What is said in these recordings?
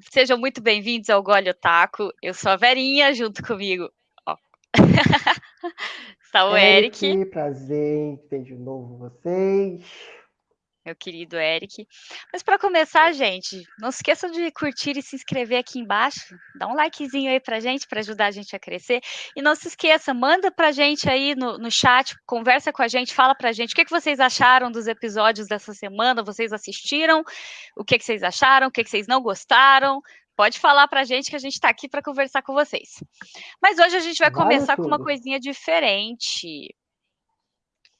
Sejam muito bem-vindos ao Gole Otaku. Eu sou a Verinha, junto comigo. Ó. Está o Eric. Eric. Prazer em ver de novo vocês meu querido Eric. Mas para começar, gente, não se esqueçam de curtir e se inscrever aqui embaixo. Dá um likezinho aí pra gente, para ajudar a gente a crescer. E não se esqueça, manda pra gente aí no, no chat, conversa com a gente, fala pra gente o que, que vocês acharam dos episódios dessa semana, vocês assistiram, o que, que vocês acharam, o que, que vocês não gostaram. Pode falar pra gente que a gente está aqui para conversar com vocês. Mas hoje a gente vai começar com uma coisinha diferente.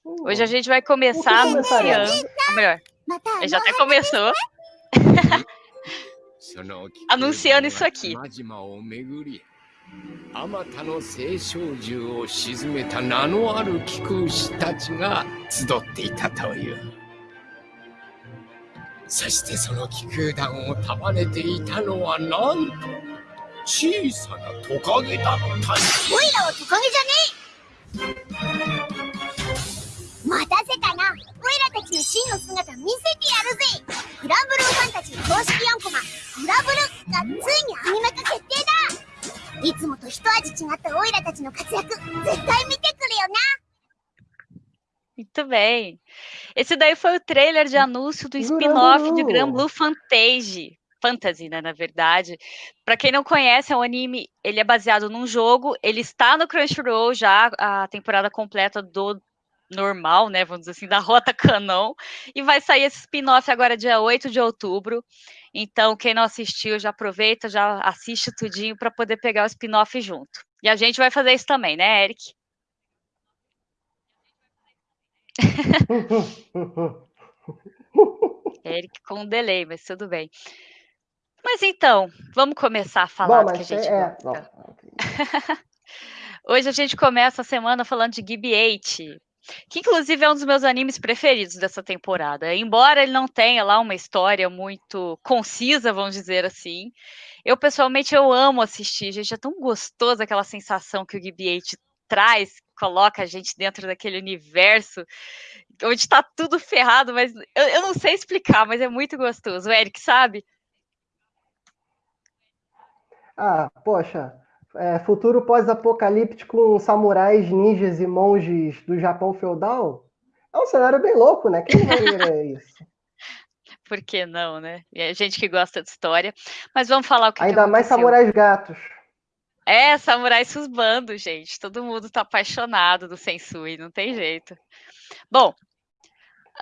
Hoje a gente vai começar anunciando. Ou melhor, já até começou. anunciando isso aqui. あまたの青少獣を沈めた名のある貴公子たちが集っていたという。そしてその気空団を束ねていたのはなんと小さなトカゲだった。おいらはトカゲじゃねえ待たせたなオイラたちの真の姿見せてやるぜグランブルーファンタジー公式4コマグラブルがついにアニメ化決定だいつもと一味違ったオイラたちの活躍絶対見てくれよな Muito bem. Esse daí foi o trailer de anúncio do spin-off de Grand Blue Fantasy. Fantasy, né, na verdade. Para quem não conhece, é um anime, ele é baseado num jogo, ele está no Crunchyroll já, a temporada completa do normal, né, vamos dizer assim, da Rota Canão, e vai sair esse spin-off agora dia 8 de outubro. Então, quem não assistiu, já aproveita, já assiste tudinho para poder pegar o spin-off junto. E a gente vai fazer isso também, né, Eric? Eric com um delay, mas tudo bem. Mas então, vamos começar a falar Bom, do que a gente é... Hoje a gente começa a semana falando de GB-8, que inclusive é um dos meus animes preferidos dessa temporada. Embora ele não tenha lá uma história muito concisa, vamos dizer assim, eu pessoalmente eu amo assistir, gente, é tão gostoso aquela sensação que o BB-8 traz, coloca a gente dentro daquele universo onde está tudo ferrado, mas eu, eu não sei explicar, mas é muito gostoso. O Eric, sabe? Ah, poxa, é, futuro pós-apocalíptico com samurais, ninjas e monges do Japão feudal, é um cenário bem louco, né? Quem vai ver isso? Por que não, né? E gente que gosta de história. Mas vamos falar o que Ainda que mais samurais gatos. É, samurais susbando, gente. Todo mundo tá apaixonado do Sensui, não tem jeito. Bom,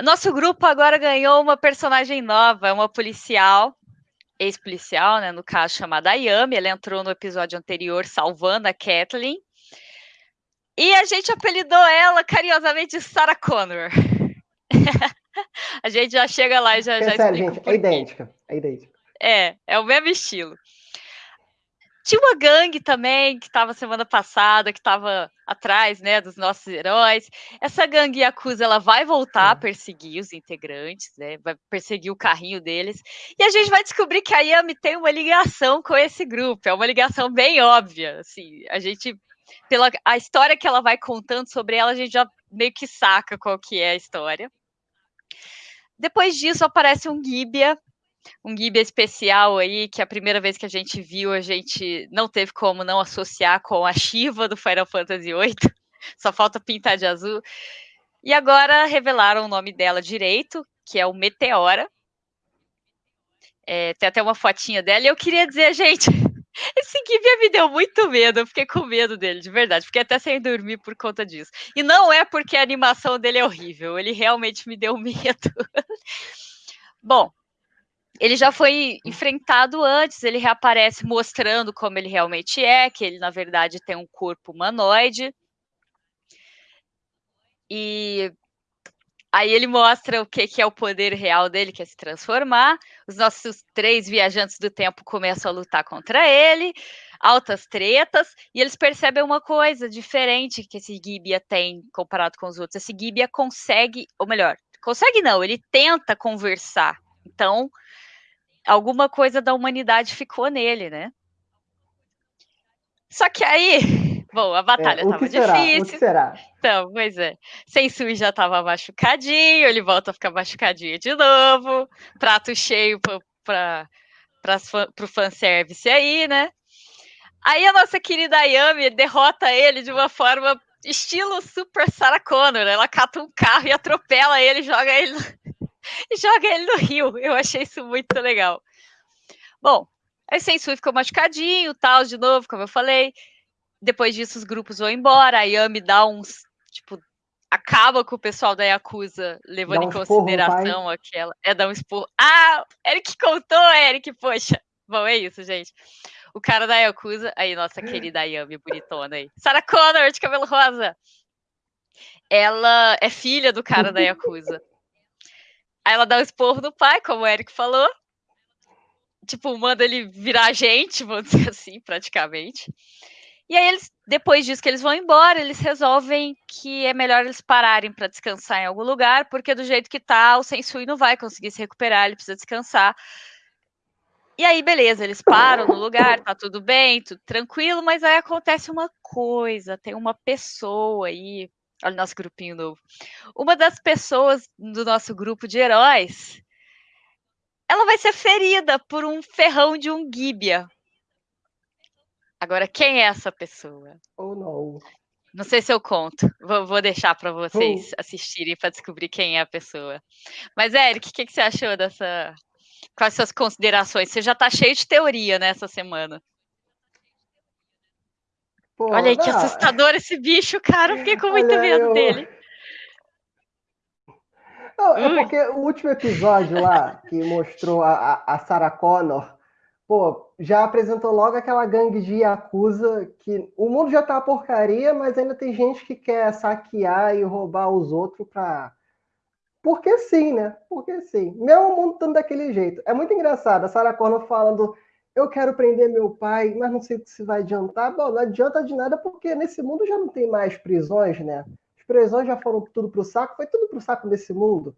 nosso grupo agora ganhou uma personagem nova, uma policial ex-policial, né, no caso chamada Ayami, ela entrou no episódio anterior salvando a Kathleen. E a gente apelidou ela carinhosamente de Sarah Connor. a gente já chega lá e já, já explica. Gente, é idêntica, é idêntica. É, é o mesmo estilo. Tinha uma gangue também que estava semana passada, que estava atrás, né, dos nossos heróis. Essa gangue Yakuza, ela vai voltar a perseguir os integrantes, né, vai perseguir o carrinho deles. E a gente vai descobrir que a Yami tem uma ligação com esse grupo. É uma ligação bem óbvia, assim. A gente, pela a história que ela vai contando sobre ela, a gente já meio que saca qual que é a história. Depois disso aparece um Gibia, um Ghibli especial aí, que a primeira vez que a gente viu, a gente não teve como não associar com a Shiva do Final Fantasy VIII. Só falta pintar de azul. E agora revelaram o nome dela direito, que é o Meteora. É, tem até uma fotinha dela. E eu queria dizer, gente, esse Ghibli me deu muito medo. Eu fiquei com medo dele, de verdade. Fiquei até sem dormir por conta disso. E não é porque a animação dele é horrível. Ele realmente me deu medo. Bom, ele já foi enfrentado antes, ele reaparece mostrando como ele realmente é, que ele, na verdade, tem um corpo humanoide. E aí ele mostra o que, que é o poder real dele, que é se transformar. Os nossos três viajantes do tempo começam a lutar contra ele, altas tretas, e eles percebem uma coisa diferente que esse Gibia tem comparado com os outros. Esse Gibia consegue, ou melhor, consegue não, ele tenta conversar. Então, alguma coisa da humanidade ficou nele, né? Só que aí, bom, a batalha é, estava difícil. O que será? Então, pois é. Sensui já estava machucadinho, ele volta a ficar machucadinho de novo. Prato cheio para para o fanservice aí, né? Aí a nossa querida Ayami derrota ele de uma forma estilo Super Sarah Connor. Ela cata um carro e atropela ele, joga ele, e joga ele no rio. Eu achei isso muito legal. Bom, aí Sensui ficou machucadinho, tal, de novo, como eu falei. Depois disso, os grupos vão embora. A Yami dá uns, tipo, acaba com o pessoal da Yakuza, levando um em consideração aquela. É, dar um expor. Ah, Eric contou, Eric, poxa. Bom, é isso, gente. O cara da Yakuza, aí, nossa querida Yami, bonitona aí. Sarah Connor, de cabelo rosa. Ela é filha do cara da Yakuza. Aí ela dá um esporro no pai, como o Eric falou. Tipo, manda ele virar gente, vamos dizer assim, praticamente. E aí eles, depois disso que eles vão embora, eles resolvem que é melhor eles pararem para descansar em algum lugar, porque do jeito que tá, o Sensui não vai conseguir se recuperar, ele precisa descansar. E aí, beleza, eles param no lugar, tá tudo bem, tudo tranquilo, mas aí acontece uma coisa, tem uma pessoa aí, olha o nosso grupinho novo. Uma das pessoas do nosso grupo de heróis, ela vai ser ferida por um ferrão de um Gibia. Agora, quem é essa pessoa? Oh, não. Não sei se eu conto. Vou, vou deixar para vocês assistirem para descobrir quem é a pessoa. Mas, Eric, o que, que você achou dessa. Quais suas considerações? Você já está cheio de teoria nessa semana. Pô, Olha aí que assustador esse bicho, cara. Eu fiquei com muito Olha, medo eu... dele. Não, é porque o último episódio lá, que mostrou a, a Sarah Connor pô, já apresentou logo aquela gangue de Yakuza que o mundo já tá uma porcaria, mas ainda tem gente que quer saquear e roubar os outros pra. Porque sim, né? Porque sim. Mesmo o mundo estando daquele jeito. É muito engraçado. A Sarah Connor falando: eu quero prender meu pai, mas não sei se vai adiantar. Bom, não adianta de nada porque nesse mundo já não tem mais prisões, né? As prisões já foram tudo pro saco, foi tudo pro saco nesse mundo.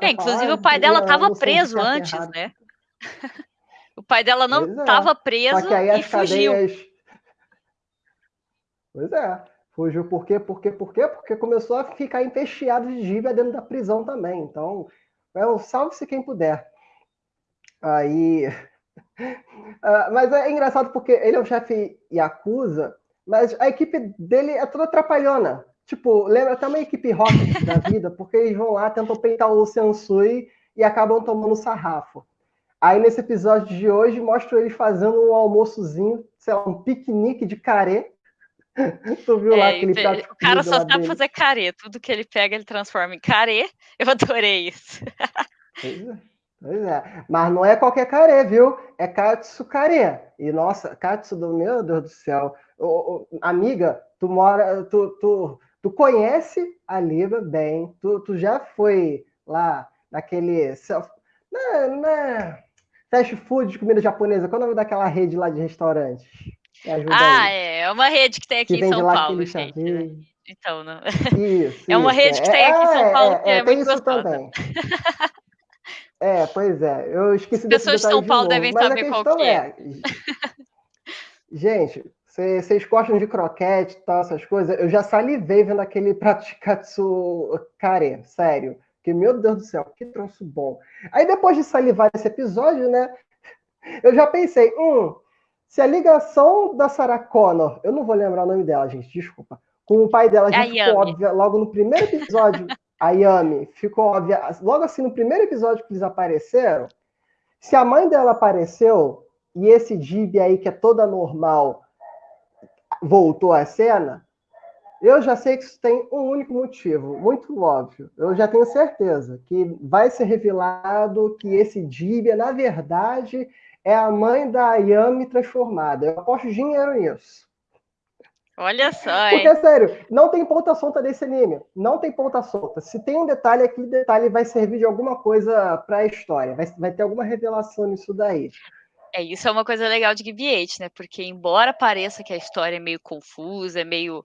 É, inclusive o pai dela estava preso antes, errado. né? O pai dela não estava é. preso e fugiu. Cadeias... Pois é. Fugiu por quê? Por quê? Por quê? Porque começou a ficar empesteado de dívida dentro da prisão também. Então, é um salve-se quem puder. Aí. Uh, mas é engraçado porque ele é um chefe Yakuza, mas a equipe dele é toda atrapalhona. Tipo, lembra até uma equipe Rocket da vida, porque eles vão lá, tentam peitar o Sensui e acabam tomando sarrafo. Aí nesse episódio de hoje mostro eles fazendo um almoçozinho, sei lá, um piquenique de carê. tu viu é, lá aquele prato O cara só sabe dele. fazer carê, tudo que ele pega ele transforma em carê. Eu adorei isso. pois é. Pois é, mas não é qualquer carê, viu? É katsu carê. E nossa, katsu do meu Deus do céu. Ô, ô, amiga, tu mora, tu, tu, tu conhece a Liba bem, tu, tu já foi lá naquele. Né, né, Fast food de comida japonesa. Qual é o nome daquela rede lá de restaurantes? Ah, aí. é. É uma rede que tem aqui que em São Paulo, gente. Né? Então, não. Isso, é uma isso, rede que tem aqui em São é, Paulo é, que é, é muito isso gostosa. também. É, pois é. Eu esqueci As pessoas de São Paulo de devem Mas saber qual que é. é. Gente, vocês gostam de croquete e tal, essas coisas? Eu já salivei vendo aquele prato de katsu kare, sério. Que, meu Deus do céu, que troço bom. Aí depois de salivar esse episódio, né? Eu já pensei, hum, se a ligação da Sarah Connor, eu não vou lembrar o nome dela, gente, desculpa, com o pai dela já ficou óbvia logo no primeiro episódio, a Yami, ficou óbvia, logo assim no primeiro episódio que eles apareceram, se a mãe dela apareceu e esse Dib aí que é toda normal voltou à cena, eu já sei que isso tem um único motivo, muito óbvio. Eu já tenho certeza que vai ser revelado que esse Dibia, na verdade, é a mãe da Yami transformada. Eu aposto dinheiro nisso. Olha só, hein? Porque, sério, não tem ponta solta desse anime. Não tem ponta solta. Se tem um detalhe, aquele detalhe vai servir de alguma coisa para a história. Vai, vai ter alguma revelação nisso daí. É, isso é uma coisa legal de GB8, né? Porque embora pareça que a história é meio confusa, é meio,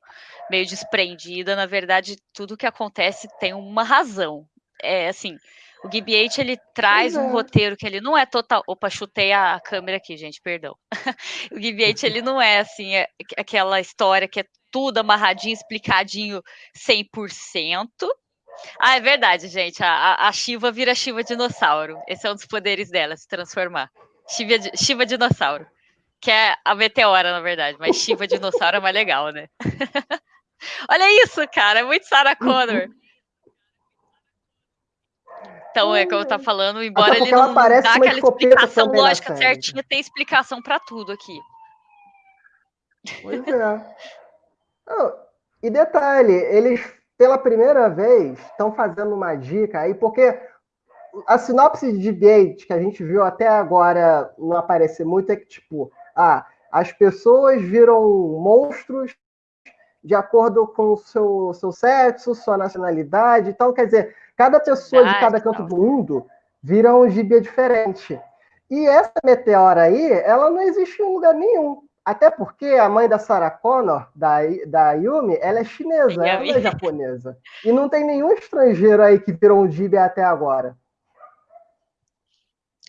meio desprendida, na verdade, tudo que acontece tem uma razão. É assim, o GB8 ele traz um roteiro que ele não é total. Opa, chutei a câmera aqui, gente, perdão. o GB8 ele não é assim, é aquela história que é tudo amarradinho, explicadinho 100%. Ah, é verdade, gente. A, a Shiva vira Shiva dinossauro. Esse é um dos poderes dela, se transformar. Shiva, Shiva Dinossauro. Que é a meteora, na verdade. Mas Shiva Dinossauro é mais legal, né? Olha isso, cara. É muito Sarah Connor. Então, é como eu tá falando, embora ele não, dá aquela explicação lógica certinha, tem explicação para tudo aqui. Pois é. oh, e detalhe, eles pela primeira vez estão fazendo uma dica aí, porque a sinopse de debate que a gente viu até agora não aparecer muito é que, tipo, ah, as pessoas viram monstros de acordo com o seu, seu sexo, sua nacionalidade. Então, quer dizer, cada pessoa de cada canto do mundo vira um gibia diferente. E essa meteora aí, ela não existe em lugar nenhum. Até porque a mãe da Sarah Connor, da, da Yumi, ela é chinesa, ela não é japonesa. E não tem nenhum estrangeiro aí que virou um gibia até agora.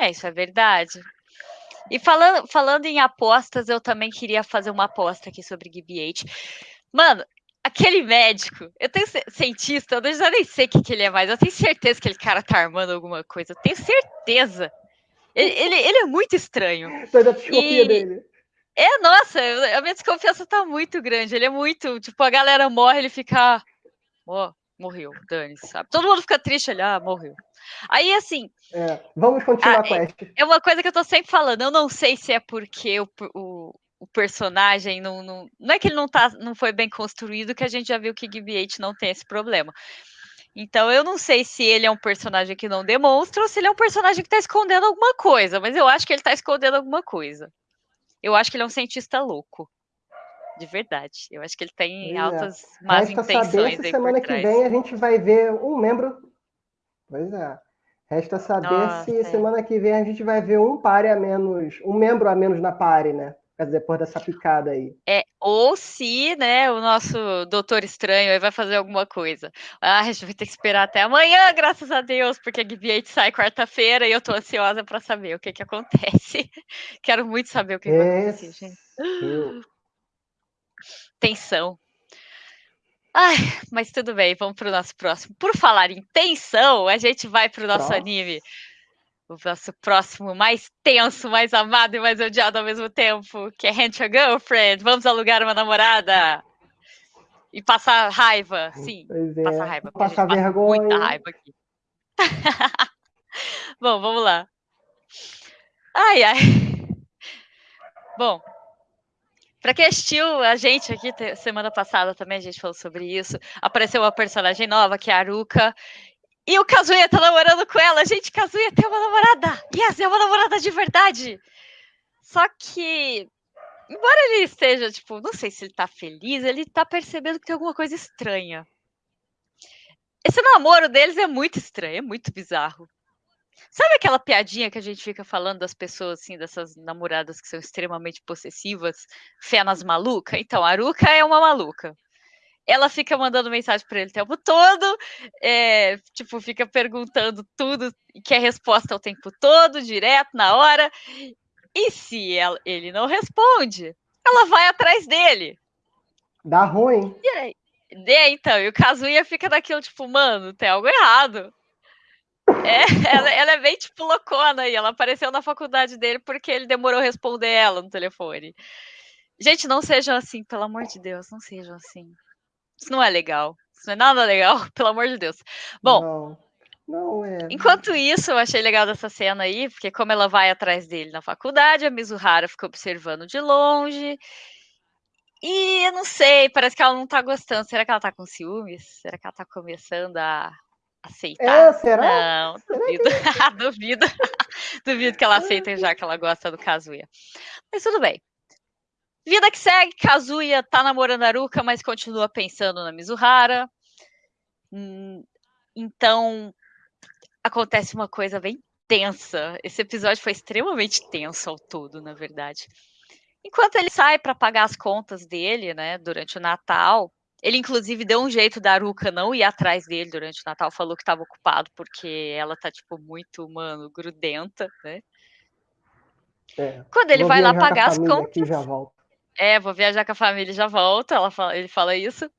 É, isso é verdade. E falando, falando em apostas, eu também queria fazer uma aposta aqui sobre GBH. Mano, aquele médico, eu tenho cientista, eu já nem sei o que, que ele é mais, eu tenho certeza que aquele cara tá armando alguma coisa, eu tenho certeza. Ele, ele, ele é muito estranho. Sai da e... dele. É, nossa, a minha desconfiança tá muito grande. Ele é muito, tipo, a galera morre, ele fica. Ó, oh, morreu, dane sabe? Todo mundo fica triste ali, ah, morreu. Aí, assim. É, vamos continuar com a quest. É uma coisa que eu tô sempre falando, eu não sei se é porque o, o, o personagem não, não. Não é que ele não, tá, não foi bem construído, que a gente já viu que GBH não tem esse problema. Então eu não sei se ele é um personagem que não demonstra ou se ele é um personagem que tá escondendo alguma coisa, mas eu acho que ele tá escondendo alguma coisa. Eu acho que ele é um cientista louco. De verdade. Eu acho que ele tem é. altas más Resta intenções. Saber se semana que vem a gente vai ver um membro. Pois é. Resta saber Nossa, se é. semana que vem a gente vai ver um pare a menos, um membro a menos na pare, né? Depois dessa picada aí. É, ou se, né, o nosso doutor estranho aí vai fazer alguma coisa. Ah, a gente vai ter que esperar até amanhã, graças a Deus, porque a GBA sai quarta-feira e eu tô ansiosa para saber o que que acontece. Quero muito saber o que, vai acontecer, gente. Tensão. Ai, mas tudo bem, vamos para o nosso próximo. Por falar em tensão, a gente vai para o nosso Nossa. anime o nosso próximo mais tenso, mais amado e mais odiado ao mesmo tempo, que é Your Girlfriend. Vamos alugar uma namorada. E passar raiva, sim. É. Passar raiva. Passar vergonha. Muita raiva aqui. Bom, vamos lá. Ai, ai. Bom, para quem assistiu a gente aqui semana passada também a gente falou sobre isso. Apareceu uma personagem nova que é a Aruka e o Kazuya tá namorando com ela. Gente, Kazuya tem uma namorada. Yes, é uma namorada de verdade. Só que, embora ele esteja, tipo, não sei se ele tá feliz, ele tá percebendo que tem alguma coisa estranha. Esse namoro deles é muito estranho, é muito bizarro. Sabe aquela piadinha que a gente fica falando das pessoas, assim, dessas namoradas que são extremamente possessivas, fé nas malucas? Então, a Aruka é uma maluca ela fica mandando mensagem para ele o tempo todo, é, tipo, fica perguntando tudo, quer resposta o tempo todo, direto, na hora. E se ela, ele não responde, ela vai atrás dele. Dá ruim. E aí, é, então, e o Kazuya fica daquilo, tipo, mano, tem algo errado. É, ela, ela, é bem, tipo, loucona e ela apareceu na faculdade dele porque ele demorou a responder ela no telefone. Gente, não sejam assim, pelo amor de Deus, não sejam assim. Isso não é legal. Isso não é nada legal, pelo amor de Deus. Bom. Não. Não é. Enquanto isso, eu achei legal dessa cena aí, porque como ela vai atrás dele na faculdade, a Mizuhara fica observando de longe. E eu não sei, parece que ela não tá gostando. Será que ela tá com ciúmes? Será que ela tá começando a aceitar? É, será? Não, duvido. Que... duvido. duvido que ela aceite já que ela gosta do Kazuya. Mas tudo bem. Vida que segue, Kazuya tá namorando a Aruka, mas continua pensando na Mizuhara. Hum, então, acontece uma coisa bem tensa. Esse episódio foi extremamente tenso ao todo, na verdade. Enquanto ele sai para pagar as contas dele, né, durante o Natal, ele inclusive deu um jeito da Aruka não ir atrás dele durante o Natal, falou que estava ocupado porque ela tá tipo muito, mano, grudenta, né? É, Quando ele vai lá pagar as contas, já. É, vou viajar com a família e já volto. Ela fala, ele fala isso.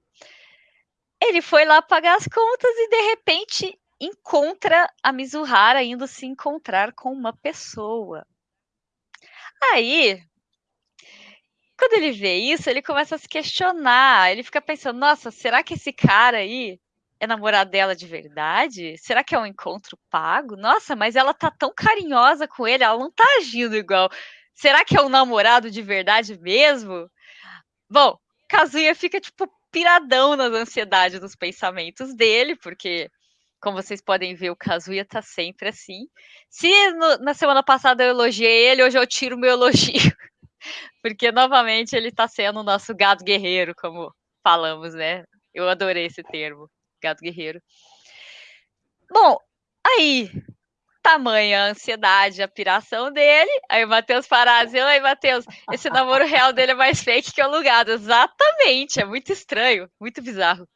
Ele foi lá pagar as contas e de repente encontra a Mizuhara indo se encontrar com uma pessoa. Aí, quando ele vê isso, ele começa a se questionar. Ele fica pensando: nossa, será que esse cara aí é namorado dela de verdade? Será que é um encontro pago? Nossa, mas ela tá tão carinhosa com ele, ela não tá agindo igual. Será que é um namorado de verdade mesmo? Bom, Kazuya fica, tipo, piradão nas ansiedades dos pensamentos dele, porque, como vocês podem ver, o Kazuya tá sempre assim. Se no, na semana passada eu elogiei ele, hoje eu tiro meu elogio. Porque, novamente, ele tá sendo o nosso gado guerreiro, como falamos, né? Eu adorei esse termo, gado guerreiro. Bom, aí, tamanha a ansiedade, a piração dele. Aí o Matheus Parazzi, oi, Matheus, esse namoro real dele é mais fake que o alugado. Exatamente, é muito estranho, muito bizarro.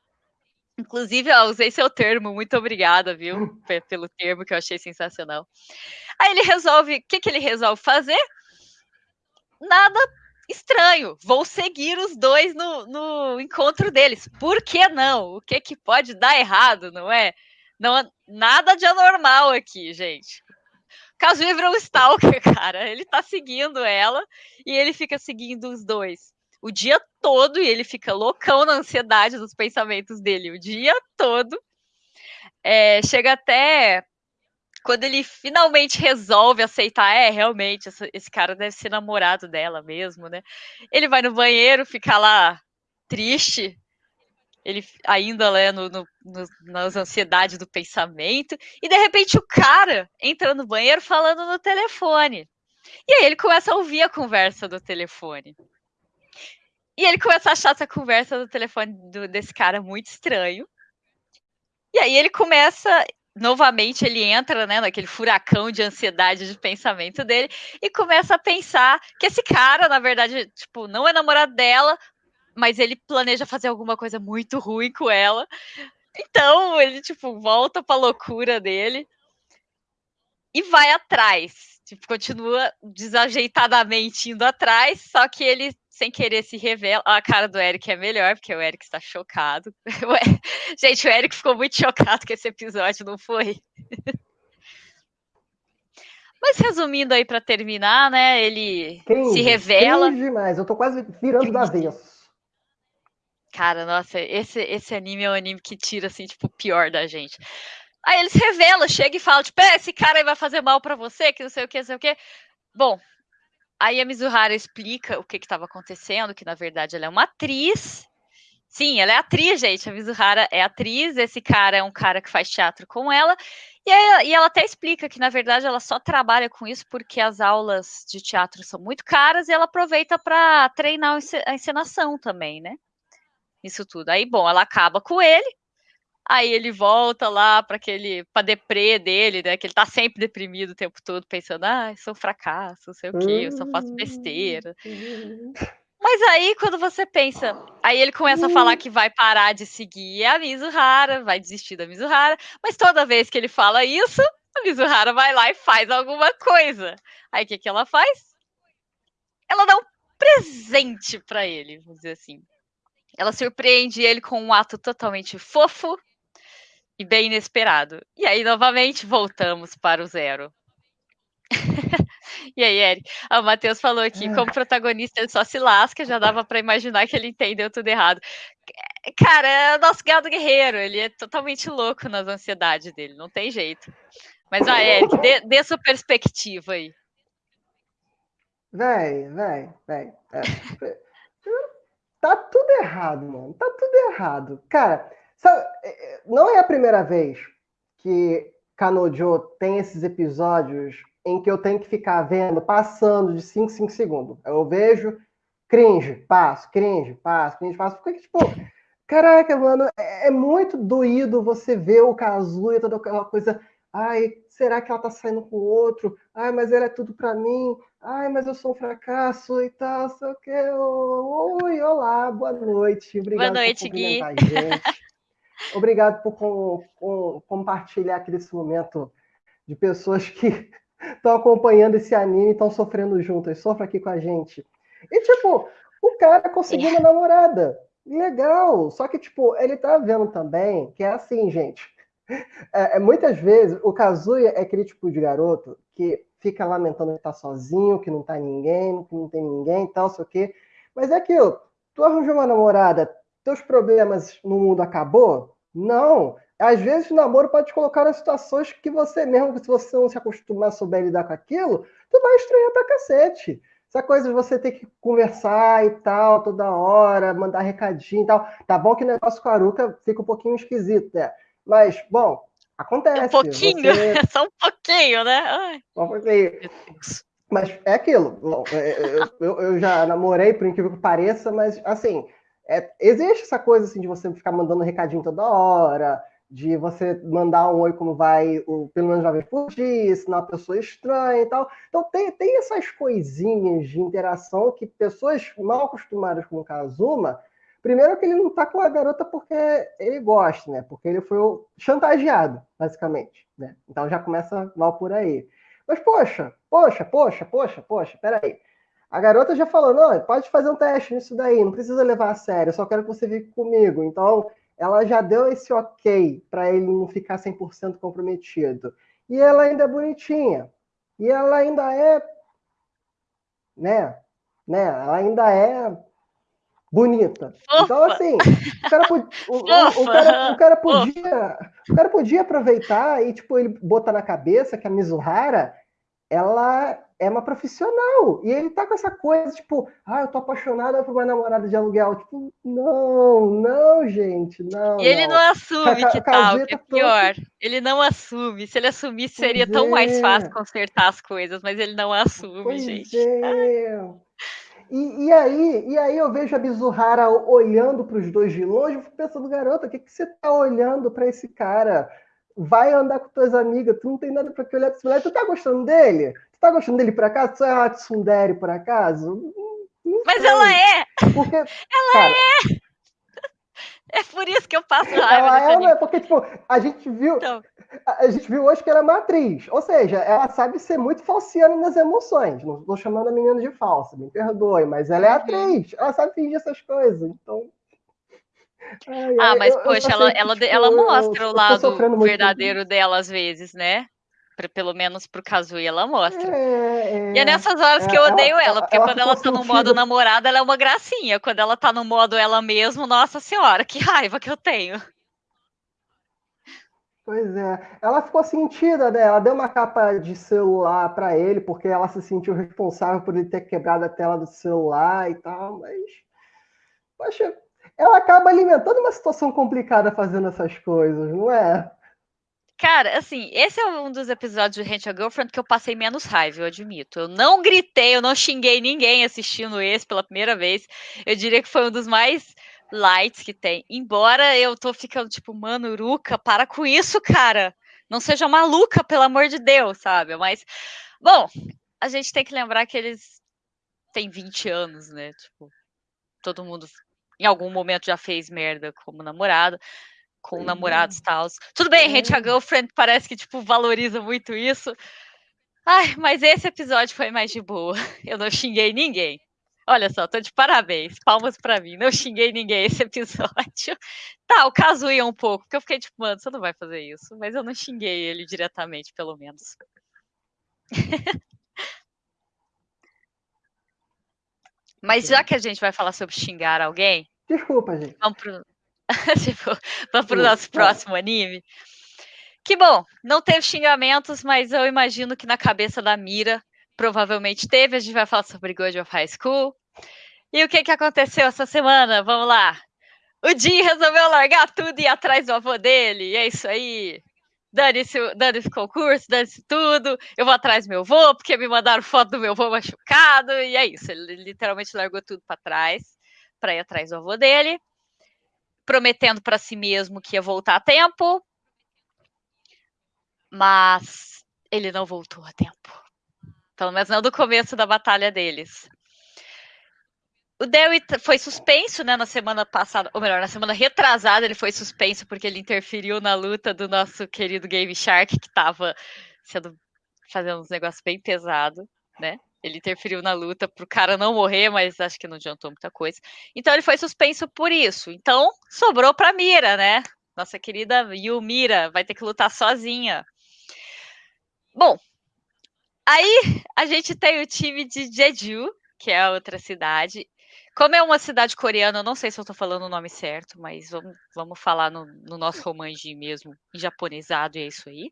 Inclusive, eu usei seu termo, muito obrigada, viu? Pelo termo que eu achei sensacional. Aí ele resolve, o que, que ele resolve fazer? Nada estranho. Vou seguir os dois no, no encontro deles. Por que não? O que, que pode dar errado, não é? Não, nada de anormal aqui, gente. Kazuya virou um stalker, cara. Ele tá seguindo ela e ele fica seguindo os dois o dia todo e ele fica loucão na ansiedade dos pensamentos dele o dia todo. É, chega até quando ele finalmente resolve aceitar, é, realmente, esse, cara deve ser namorado dela mesmo, né? Ele vai no banheiro, fica lá triste, ele ainda né, no, no, nas ansiedades do pensamento, e de repente o cara entra no banheiro falando no telefone. E aí ele começa a ouvir a conversa do telefone. E ele começa a achar essa conversa do telefone do, desse cara muito estranho. E aí ele começa, novamente, ele entra né, naquele furacão de ansiedade de pensamento dele e começa a pensar que esse cara, na verdade, tipo, não é namorado dela, mas ele planeja fazer alguma coisa muito ruim com ela. Então, ele, tipo, volta pra loucura dele e vai atrás. Tipo, continua desajeitadamente indo atrás, só que ele, sem querer, se revela. A cara do Eric é melhor, porque o Eric está chocado. Gente, o Eric ficou muito chocado com esse episódio, não foi? Mas resumindo aí para terminar, né? Ele se revela. demais, eu tô quase virando da vez. Cara, nossa, esse, esse anime é um anime que tira, assim, tipo, o pior da gente. Aí eles revelam, chega e fala, tipo, é, esse cara aí vai fazer mal para você, que não sei o que, não sei o que. Bom, aí a Mizuhara explica o que estava acontecendo, que na verdade ela é uma atriz. Sim, ela é atriz, gente. A Mizuhara é atriz, esse cara é um cara que faz teatro com ela. E, aí, e ela até explica que, na verdade, ela só trabalha com isso porque as aulas de teatro são muito caras e ela aproveita para treinar a encenação também, né? Isso tudo. Aí, bom, ela acaba com ele, Aí ele volta lá para aquele para deprê dele, né? Que ele tá sempre deprimido o tempo todo, pensando, ah, sou um fracasso, não sei o quê, eu só faço besteira. Mas aí, quando você pensa, aí ele começa a falar que vai parar de seguir a Mizuhara, vai desistir da Mizuhara, mas toda vez que ele fala isso, a Mizuhara vai lá e faz alguma coisa. Aí o que, que ela faz? Ela dá um presente para ele, vamos dizer assim. Ela surpreende ele com um ato totalmente fofo, e bem inesperado. E aí, novamente, voltamos para o zero. e aí, Eric? Ah, o Matheus falou aqui, como protagonista ele só se lasca, já dava para imaginar que ele entendeu tudo errado. Cara, é o nosso gado guerreiro, ele é totalmente louco nas ansiedades dele, não tem jeito. Mas, vai, Eric, dê, dê sua perspectiva aí. Véi, véi, véi. É, tá tudo errado, mano. Tá tudo errado. Cara, Sabe, é, é, não é a primeira vez que Kanojo tem esses episódios em que eu tenho que ficar vendo, passando de 5 5 segundos. Eu vejo, cringe, passo, cringe, passo, cringe, passo. Porque, tipo, caraca, mano, é, é muito doído você ver o Kazuya, toda aquela coisa. Ai, será que ela tá saindo com outro? Ai, mas ela é tudo pra mim. Ai, mas eu sou um fracasso e tal, sei o que. Oi, olá, boa noite. Obrigado boa noite, por Gui. gente. Obrigado por com, com, compartilhar aqui desse momento de pessoas que estão acompanhando esse anime e estão sofrendo juntas. Sofra aqui com a gente. E, tipo, o cara conseguiu uma namorada. Legal. Só que, tipo, ele tá vendo também que é assim, gente. É, é, muitas vezes, o Kazuya é aquele tipo de garoto que fica lamentando que tá sozinho, que não tá ninguém, que não tem ninguém, tal, sei o quê. Mas é aquilo, tu arranjou uma namorada, teus problemas no mundo acabou? Não. Às vezes o namoro pode te colocar em situações que você mesmo, se você não se acostumar souber lidar com aquilo, tu vai estranhar pra cacete. Essa coisa de você ter que conversar e tal, toda hora, mandar recadinho e tal. Tá bom que o negócio com a Aruca fica um pouquinho esquisito, né? Mas, bom, acontece. Um pouquinho, você... só um pouquinho, né? Ai. Só um pouquinho. Mas é aquilo. É, eu, eu, já namorei, por incrível que pareça, mas assim, é, existe essa coisa assim de você ficar mandando recadinho toda hora, de você mandar um oi como vai, o, pelo menos uma vez por dia, ensinar uma pessoa estranha e tal. Então tem, tem essas coisinhas de interação que pessoas mal acostumadas com o Kazuma, primeiro que ele não tá com a garota porque ele gosta, né? Porque ele foi chantageado, basicamente, né? Então já começa mal por aí. Mas poxa, poxa, poxa, poxa, poxa, peraí. A garota já falou, não, pode fazer um teste nisso daí, não precisa levar a sério, eu só quero que você fique comigo. Então, ela já deu esse ok para ele não ficar 100% comprometido. E ela ainda é bonitinha. E ela ainda é. Né? Né? Ela ainda é bonita. Fofa. Então, assim, o cara, o, o, o, cara, o, cara, podia. O cara podia aproveitar e, tipo, ele botar na cabeça que a Mizuhara ela é uma profissional. E ele tá com essa coisa, tipo, ah, eu tô apaixonada por uma namorada de aluguel. Tipo, não, não, gente, não. E ele não, não assume que tal, que é pior. Ele não assume. Se ele assumisse, seria pois tão é. mais fácil consertar as coisas, mas ele não assume, pois gente. É. E, e, aí, e aí eu vejo a Bizuhara olhando para os dois de longe, eu fico pensando, garota, o que, que você tá olhando para esse cara? vai andar com tuas amigas, tu não tem nada para que olhar pra esse moleque, tu tá gostando dele? Tu tá gostando dele por acaso? Tu é uma tsundere por acaso? Não Mas sei. ela é! Porque, ela cara, é! É por isso que eu passo raiva. Ela é, né? Porque, tipo, a gente viu. Então. A gente viu hoje que ela é uma atriz. Ou seja, ela sabe ser muito falciana nas emoções. Não estou chamando a menina de falsa, me perdoe, mas ela é uhum. atriz. Ela sabe fingir essas coisas. Então, Ai, ah, mas eu, poxa, eu ela, ela, tipo, ela mostra eu, o lado verdadeiro dela às vezes, né? Pelo menos pro Kazuya ela mostra. É, é, e é nessas horas é, que eu odeio ela, ela porque ela quando ela tá no modo namorada, ela é uma gracinha. Quando ela tá no modo ela mesma, nossa senhora, que raiva que eu tenho. Pois é, ela ficou sentida, né? Ela deu uma capa de celular para ele, porque ela se sentiu responsável por ele ter quebrado a tela do celular e tal, mas. Poxa, ela acaba alimentando uma situação complicada fazendo essas coisas, não é? Cara, assim, esse é um dos episódios de Rent a Girlfriend que eu passei menos raiva, eu admito. Eu não gritei, eu não xinguei ninguém assistindo esse pela primeira vez. Eu diria que foi um dos mais lights que tem. Embora eu tô ficando tipo, mano, Uruca, para com isso, cara. Não seja maluca, pelo amor de Deus, sabe? Mas, bom, a gente tem que lembrar que eles têm 20 anos, né? Tipo, todo mundo em algum momento já fez merda como namorado, com uhum. namorados e tal. Tudo bem, gente, a girlfriend parece que, tipo, valoriza muito isso. Ai, mas esse episódio foi mais de boa. Eu não xinguei ninguém. Olha só, tô de parabéns. Palmas para mim. Não xinguei ninguém esse episódio. Tá, o caso ia um pouco, porque eu fiquei tipo, mano, você não vai fazer isso. Mas eu não xinguei ele diretamente, pelo menos. Mas já que a gente vai falar sobre xingar alguém. Desculpa, gente. Vamos pro, tipo, vamos pro nosso próximo anime. Que bom, não teve xingamentos, mas eu imagino que na cabeça da Mira provavelmente teve. A gente vai falar sobre God of High School. E o que, que aconteceu essa semana? Vamos lá. O Jim resolveu largar tudo e ir atrás do avô dele. E é isso aí dane-se dane esse concurso, dane-se tudo, eu vou atrás do meu avô, porque me mandaram foto do meu avô machucado, e é isso, ele literalmente largou tudo para trás, para ir atrás do avô dele, prometendo para si mesmo que ia voltar a tempo, mas ele não voltou a tempo. Pelo menos não do começo da batalha deles. O Dewey foi suspenso, né, na semana passada, ou melhor, na semana retrasada ele foi suspenso porque ele interferiu na luta do nosso querido Game Shark, que estava sendo fazendo uns negócios bem pesados, né? Ele interferiu na luta para o cara não morrer, mas acho que não adiantou muita coisa. Então ele foi suspenso por isso. Então sobrou para Mira, né? Nossa querida Yumira vai ter que lutar sozinha. Bom, Aí a gente tem o time de Jeju, que é outra cidade. Como é uma cidade coreana, eu não sei se eu tô falando o nome certo, mas vamos, vamos falar no, no nosso romanji mesmo, em japonesado, e é isso aí.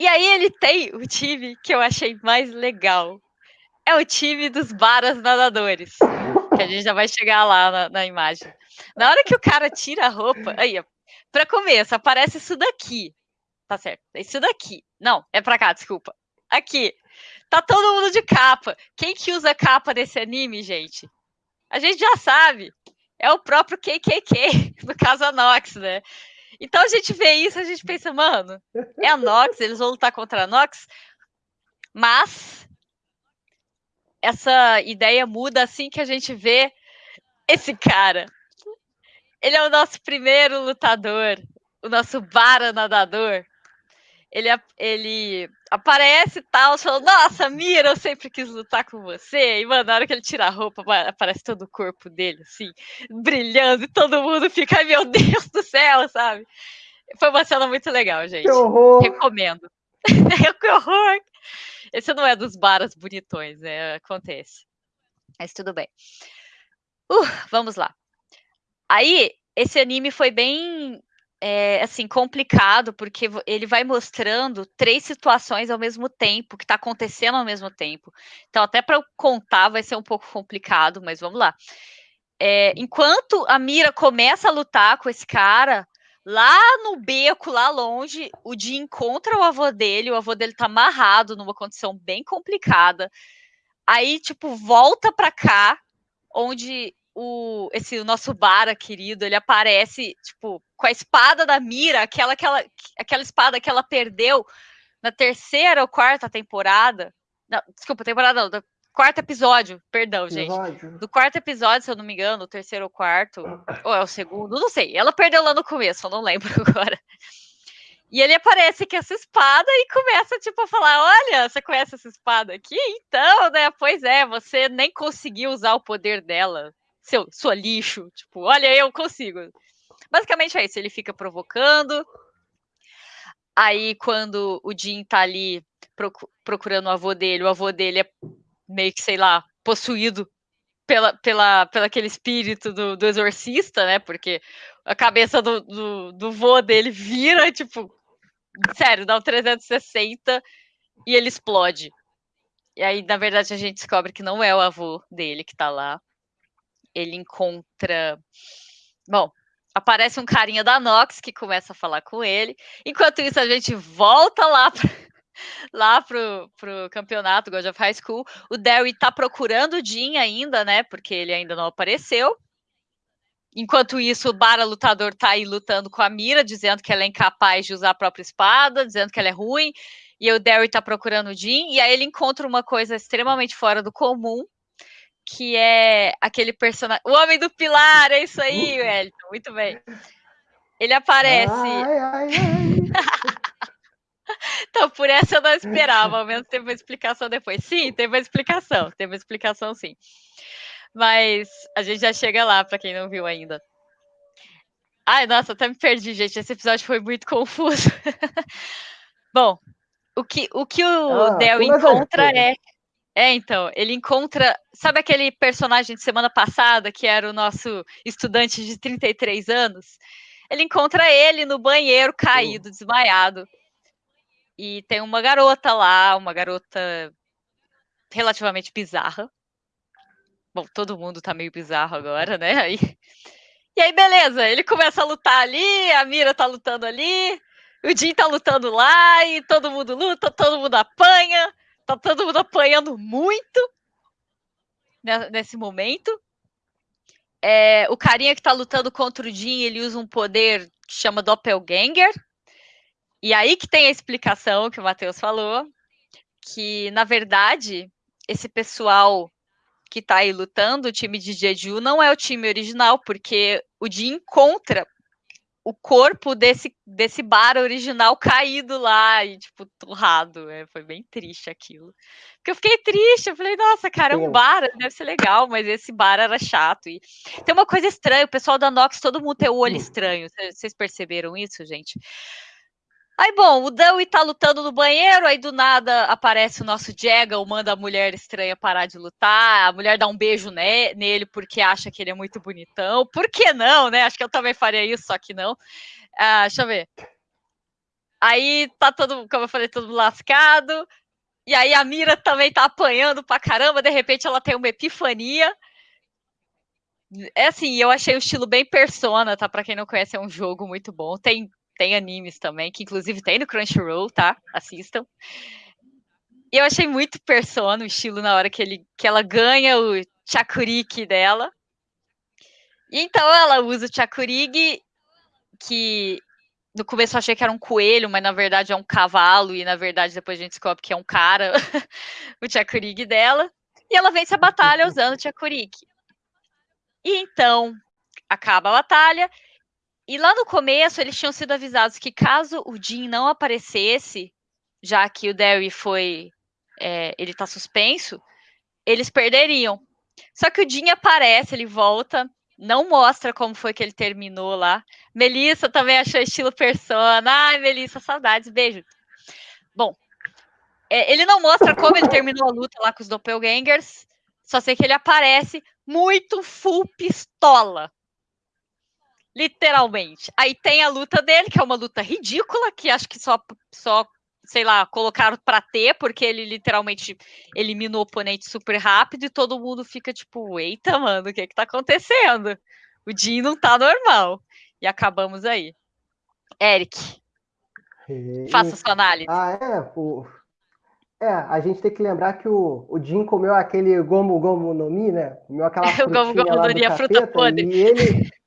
E aí ele tem o time que eu achei mais legal. É o time dos baras nadadores. Que a gente já vai chegar lá na, na imagem. Na hora que o cara tira a roupa, aí, ó, pra começo, aparece isso daqui. Tá certo. Isso daqui. Não, é pra cá, desculpa. Aqui. Tá todo mundo de capa. Quem que usa capa desse anime, gente? A gente já sabe. É o próprio KKK, no caso a Nox, né? Então a gente vê isso, a gente pensa, mano, é a Nox, eles vão lutar contra a Nox, mas essa ideia muda assim que a gente vê esse cara. Ele é o nosso primeiro lutador, o nosso vara nadador. Ele, ele aparece e tal, falando, nossa, Mira, eu sempre quis lutar com você. E, mano, na hora que ele tira a roupa, aparece todo o corpo dele, assim, brilhando, e todo mundo fica, meu Deus do céu, sabe? Foi uma cena muito legal, gente. Que horror! Recomendo. que horror! Esse não é dos baras bonitões, né? Acontece. Mas tudo bem. Uh, vamos lá. Aí, esse anime foi bem é, assim, complicado, porque ele vai mostrando três situações ao mesmo tempo, que está acontecendo ao mesmo tempo. Então, até para eu contar vai ser um pouco complicado, mas vamos lá. É, enquanto a Mira começa a lutar com esse cara, lá no beco, lá longe, o Jim encontra o avô dele, o avô dele tá amarrado numa condição bem complicada. Aí, tipo, volta para cá, onde o, esse o nosso Bara querido, ele aparece, tipo, com a espada da Mira, aquela, aquela, aquela espada que ela perdeu na terceira ou quarta temporada. Não, desculpa, temporada não, do quarto episódio, perdão, gente. Do quarto episódio, se eu não me engano, o terceiro ou quarto, ou é o segundo, não sei. Ela perdeu lá no começo, eu não lembro agora. E ele aparece com essa espada e começa, tipo, a falar: Olha, você conhece essa espada aqui? Então, né? Pois é, você nem conseguiu usar o poder dela seu, sua lixo. Tipo, olha, eu consigo. Basicamente é isso, ele fica provocando. Aí, quando o Jim tá ali procurando o avô dele, o avô dele é meio que, sei lá, possuído pela, pela, pela aquele espírito do, do exorcista, né? Porque a cabeça do, do, do vô dele vira, tipo, sério, dá um 360 e ele explode. E aí, na verdade, a gente descobre que não é o avô dele que tá lá ele encontra. Bom, aparece um carinha da Nox que começa a falar com ele. Enquanto isso, a gente volta lá pra, lá pro, pro campeonato God of High School. O Derry tá procurando o Jin ainda, né? Porque ele ainda não apareceu. Enquanto isso, o Bara lutador tá aí lutando com a Mira, dizendo que ela é incapaz de usar a própria espada, dizendo que ela é ruim. E o Derry tá procurando o Jin, e aí ele encontra uma coisa extremamente fora do comum, que é aquele personagem. O Homem do Pilar, é isso aí, Wellington, muito bem. Ele aparece. Ai, ai, ai. então, por essa eu não esperava, ao menos teve uma explicação depois. Sim, teve uma explicação, teve uma explicação sim. Mas a gente já chega lá, para quem não viu ainda. Ai, nossa, até me perdi, gente. Esse episódio foi muito confuso. Bom, o que o, que o ah, Del encontra é é, então, ele encontra. Sabe aquele personagem de semana passada, que era o nosso estudante de 33 anos? Ele encontra ele no banheiro, caído, desmaiado. E tem uma garota lá, uma garota relativamente bizarra. Bom, todo mundo tá meio bizarro agora, né? Aí... E aí, beleza, ele começa a lutar ali, a Mira tá lutando ali, o Jim tá lutando lá, e todo mundo luta, todo mundo apanha tá todo mundo apanhando muito nesse momento. É, o carinha que tá lutando contra o Jin, ele usa um poder que chama Doppelganger. E aí que tem a explicação que o Matheus falou, que na verdade esse pessoal que tá aí lutando, o time de Jeju, não é o time original, porque o Jin encontra o corpo desse, desse bar original caído lá e, tipo, torrado. É, foi bem triste aquilo. Porque eu fiquei triste, eu falei, nossa, cara, é um bar, deve ser legal, mas esse bar era chato. E tem uma coisa estranha, o pessoal da Nox, todo mundo tem o olho estranho. Vocês perceberam isso, gente? Aí, bom, o Dewey tá lutando no banheiro, aí do nada aparece o nosso Jagal, manda a mulher estranha parar de lutar, a mulher dá um beijo ne nele porque acha que ele é muito bonitão. Por que não, né? Acho que eu também faria isso, só que não. Ah, deixa eu ver. Aí tá todo, como eu falei, todo lascado. E aí a Mira também tá apanhando pra caramba, de repente ela tem uma epifania. É assim, eu achei o estilo bem persona, tá? Pra quem não conhece, é um jogo muito bom. Tem, tem animes também, que inclusive tem no Crunchyroll, tá? Assistam. E eu achei muito persona o estilo na hora que, ele, que ela ganha o Chakuriki dela. E então ela usa o Chakurigi, que no começo eu achei que era um coelho, mas na verdade é um cavalo, e na verdade depois a gente descobre que é um cara, o Chakurigi dela. E ela vence a batalha usando o Chakurigi. E então acaba a batalha. E lá no começo eles tinham sido avisados que caso o Jin não aparecesse, já que o Derry foi. É, ele tá suspenso, eles perderiam. Só que o Jin aparece, ele volta, não mostra como foi que ele terminou lá. Melissa também achou estilo persona. Ai, Melissa, saudades, beijo. Bom, é, ele não mostra como ele terminou a luta lá com os doppelgangers, só sei que ele aparece muito full pistola. Literalmente. Aí tem a luta dele, que é uma luta ridícula, que acho que só, só sei lá, colocaram para ter, porque ele literalmente elimina o oponente super rápido e todo mundo fica tipo, eita, mano, o que que tá acontecendo? O Jin não tá normal. E acabamos aí. Eric, e... faça sua análise. Ah, é? O... É, a gente tem que lembrar que o, o Jin comeu aquele gomu gomu no mi, né? Comeu aquela frutinha gomu gomu do fruta podre. E ele...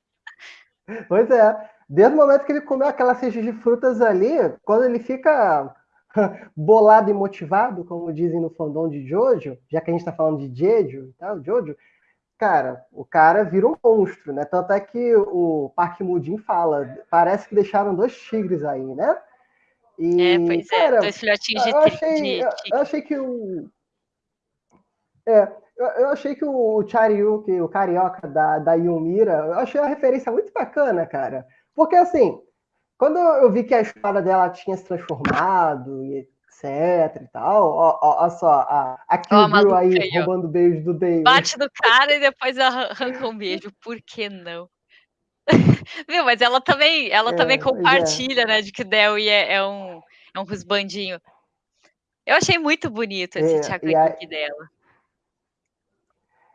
pois é. Desde o momento que ele comeu aquela cesta de frutas ali, quando ele fica bolado e motivado, como dizem no fandom de Jojo, já que a gente está falando de Jeju e tal, Jojo, cara, o cara vira um monstro, né? Tanto é que o Park Mudin fala, parece que deixaram dois tigres aí, né? E, é, pois é, cara, é, dois filhotinhos de, eu achei, de eu, eu achei que o... É, eu, eu achei que o Chariuki, o carioca da, da Yumira, eu achei a referência muito bacana, cara. Porque, assim, quando eu vi que a espada dela tinha se transformado e etc e tal, olha só, a, a Kill aí, aí roubando beijo do David. Bate no cara e depois arranca um beijo, por que não? Viu, mas ela também, ela é, também é. compartilha, é. né, de que o Dewi é, é, um, é um rusbandinho. Eu achei muito bonito esse é, chakra dela.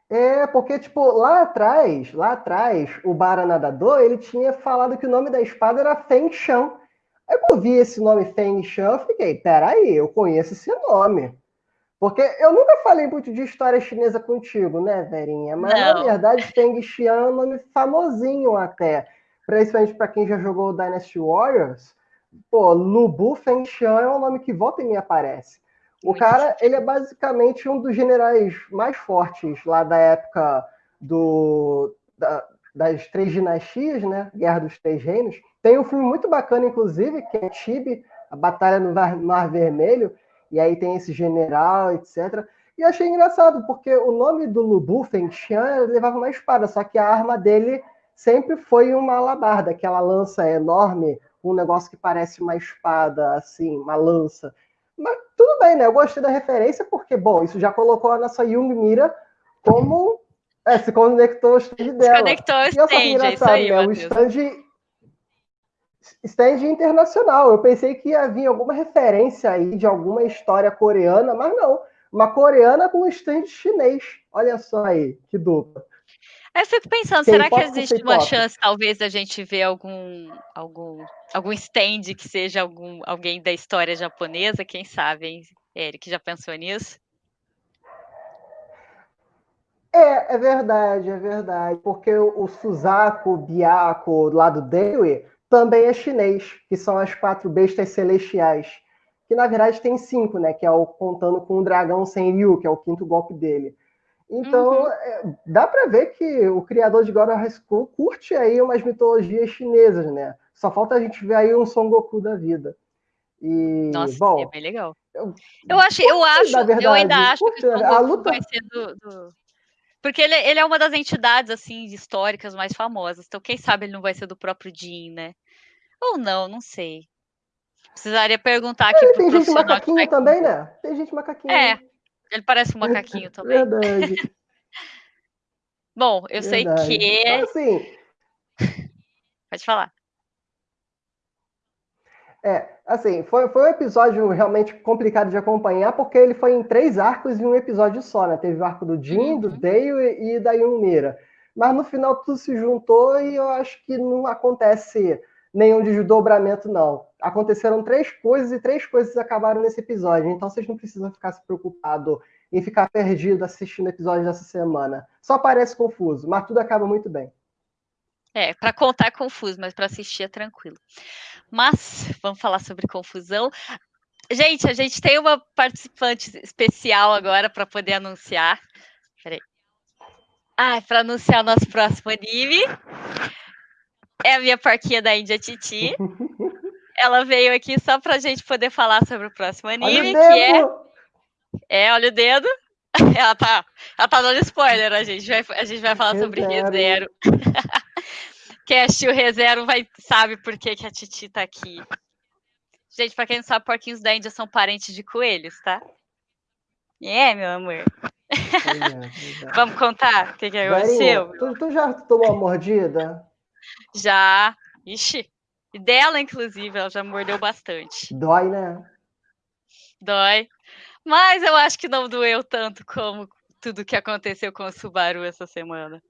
É, porque, tipo, lá atrás, lá atrás, o Baranadador, ele tinha falado que o nome da espada era Feng Shan. Aí eu vi esse nome Feng Shan, eu fiquei, peraí, eu conheço esse nome. Porque eu nunca falei muito de história chinesa contigo, né, Verinha? Mas, Não. na verdade, Feng Xian é um nome famosinho até. Principalmente para quem já jogou Dynasty Warriors. Pô, Lubu Feng Xian é um nome que volta e me aparece. O cara, ele é basicamente um dos generais mais fortes lá da época do, da, das Três Dinastias, né? Guerra dos Três Reinos. Tem um filme muito bacana, inclusive, que é Tibi, a Batalha no Mar Vermelho, e aí tem esse general, etc. E eu achei engraçado, porque o nome do Lubu, Feng Xian, levava uma espada, só que a arma dele sempre foi uma alabarda, aquela lança enorme, um negócio que parece uma espada, assim, uma lança. Mas tudo bem, né? Eu gostei da referência porque, bom, isso já colocou a nossa Yung Mira como. É, se conectou ao stand dela. Se conectou ao stand, e é isso aí, né? O stand, stand internacional. Eu pensei que ia vir alguma referência aí de alguma história coreana, mas não. Uma coreana com um stand chinês. Olha só aí, que dupla. Eu fico pensando, será que existe uma chance, talvez, da gente ver algum, algum, algum stand que seja algum, alguém da história japonesa? Quem sabe, hein? Eric, já pensou nisso? É, é verdade, é verdade. Porque o Suzaku, o Byako, lá do Dewi, também é chinês, que são as quatro bestas celestiais. Que na verdade tem cinco, né? Que é o contando com o dragão sem Ryu, que é o quinto golpe dele. Então, uhum. é, dá para ver que o criador de God of High School curte aí umas mitologias chinesas, né? Só falta a gente ver aí um Son Goku da vida. E, Nossa, bom, é bem legal. Eu, eu acho, eu acho, verdade, eu ainda acho que o Son Goku luta... vai ser do, do... Porque ele, ele, é uma das entidades, assim, históricas mais famosas. Então, quem sabe ele não vai ser do próprio Jin, né? Ou não, não sei. Precisaria perguntar aqui É, pro tem gente macaquinho também, né? Tem gente macaquinho. É, ele parece um macaquinho também. Verdade. Bom, eu sei verdade. que. Mas, assim, Pode falar. É, assim, foi, foi um episódio realmente complicado de acompanhar, porque ele foi em três arcos em um episódio só, né? Teve o arco do do Uhum. Dale e da Yumira. Mas no final tudo se juntou e eu acho que não acontece nenhum desdobramento, não. Aconteceram três coisas e três coisas acabaram nesse episódio, então vocês não precisam ficar se preocupados em ficar perdido assistindo episódios dessa semana. Só parece confuso, mas tudo acaba muito bem. É, para contar é confuso, mas para assistir é tranquilo. Mas vamos falar sobre confusão. Gente, a gente tem uma participante especial agora para poder anunciar. Peraí. Ah, para anunciar o nosso próximo anime. É a minha parquinha da Índia Titi. Ela veio aqui só para a gente poder falar sobre o próximo anime, o que é! É, olha o dedo. Ela tá, ela tá dando spoiler, a gente vai, a gente vai falar sobre Rezero. Quem assistiu ReZero vai, sabe por que, que a Titi tá aqui. Gente, pra quem não sabe, porquinhos da Índia são parentes de coelhos, tá? É, meu amor. É, é. Vamos contar o que, que aconteceu? Tu, tu já tomou uma mordida? Já. Ixi. Dela, inclusive, ela já mordeu bastante. Dói, né? Dói. Mas eu acho que não doeu tanto como tudo que aconteceu com o Subaru essa semana.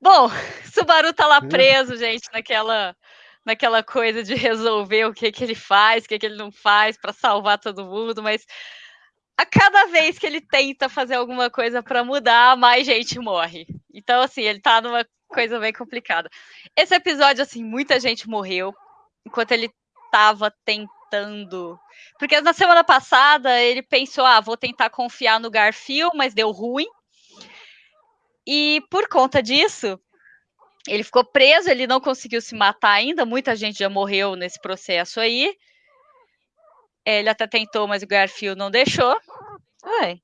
Bom, Subaru tá lá Hum. preso, gente, naquela naquela coisa de resolver o que que ele faz, o que que ele não faz para salvar todo mundo, mas a cada vez que ele tenta fazer alguma coisa para mudar, mais gente morre. Então assim, ele tá numa coisa bem complicada. Esse episódio assim, muita gente morreu enquanto ele tava tentando porque na semana passada ele pensou, ah, vou tentar confiar no Garfield, mas deu ruim. E por conta disso, ele ficou preso, ele não conseguiu se matar ainda, muita gente já morreu nesse processo aí. É, Ele até tentou, mas o Garfield não deixou. Oi,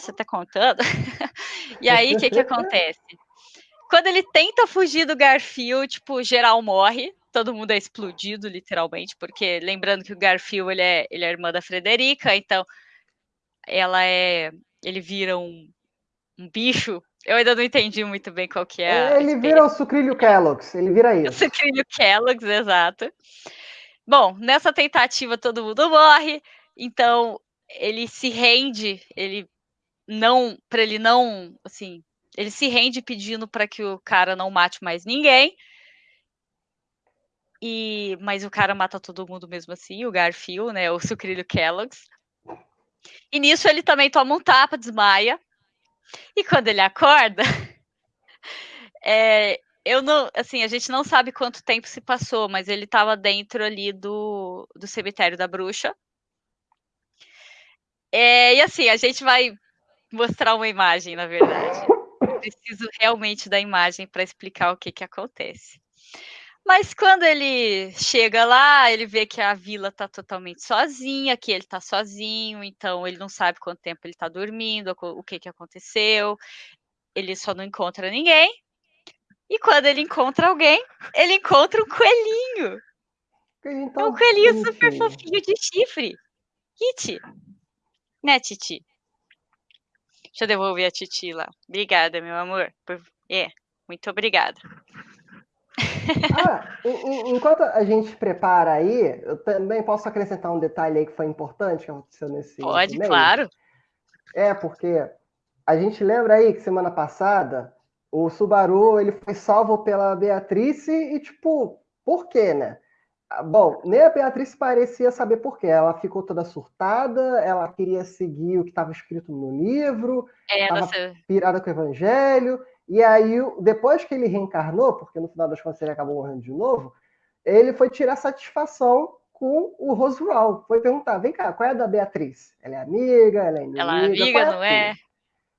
você tá contando? e aí, o que que acontece? Quando ele tenta fugir do Garfield, tipo, geral morre, todo mundo é explodido, literalmente, porque lembrando que o Garfield, ele é, ele é irmã da Frederica, então ela é, ele vira um, um bicho, eu ainda não entendi muito bem qual que é ele vira o sucrilho Kellogg's, ele vira o isso. sucrilho Kellogg's, exato. Bom, nessa tentativa todo mundo morre, então ele se rende, ele não, para ele não, assim, ele se rende pedindo para que o cara não mate mais ninguém. E mas o cara mata todo mundo mesmo assim, o Garfield, né, o sucrilho Kellogg's. E nisso ele também toma um tapa, desmaia. E quando ele acorda, é, eu não, assim, a gente não sabe quanto tempo se passou, mas ele estava dentro ali do, do cemitério da bruxa. É, e assim, a gente vai mostrar uma imagem, na verdade. Eu preciso realmente da imagem para explicar o que, que acontece. Mas quando ele chega lá, ele vê que a vila tá totalmente sozinha, que ele tá sozinho, então ele não sabe quanto tempo ele tá dormindo, o que que aconteceu. Ele só não encontra ninguém. E quando ele encontra alguém, ele encontra um coelhinho. Então, É um coelhinho super fofinho de chifre. Kit. Né, Titi? Deixa eu devolver a Titi lá. Obrigada, meu amor. por- É, muito obrigada. Ah, en- en- enquanto a gente prepara aí, eu também posso acrescentar um detalhe aí que foi importante que aconteceu nesse Pode, mês? claro. É, porque a gente lembra aí que semana passada o Subaru ele foi salvo pela Beatrice e, tipo, por quê, né? Ah, Bom, nem a Beatriz parecia saber por quê. Ela ficou toda surtada, ela queria seguir o que estava escrito no livro, É, Tava nossa, pirada com o evangelho. E aí, depois que ele reencarnou, porque no final das contas ele acabou morrendo de novo, ele foi tirar satisfação com o Roswell. Foi perguntar: vem cá, qual é a da Beatriz? Ela é amiga? Ela é inimiga? ela é amiga, qual não é?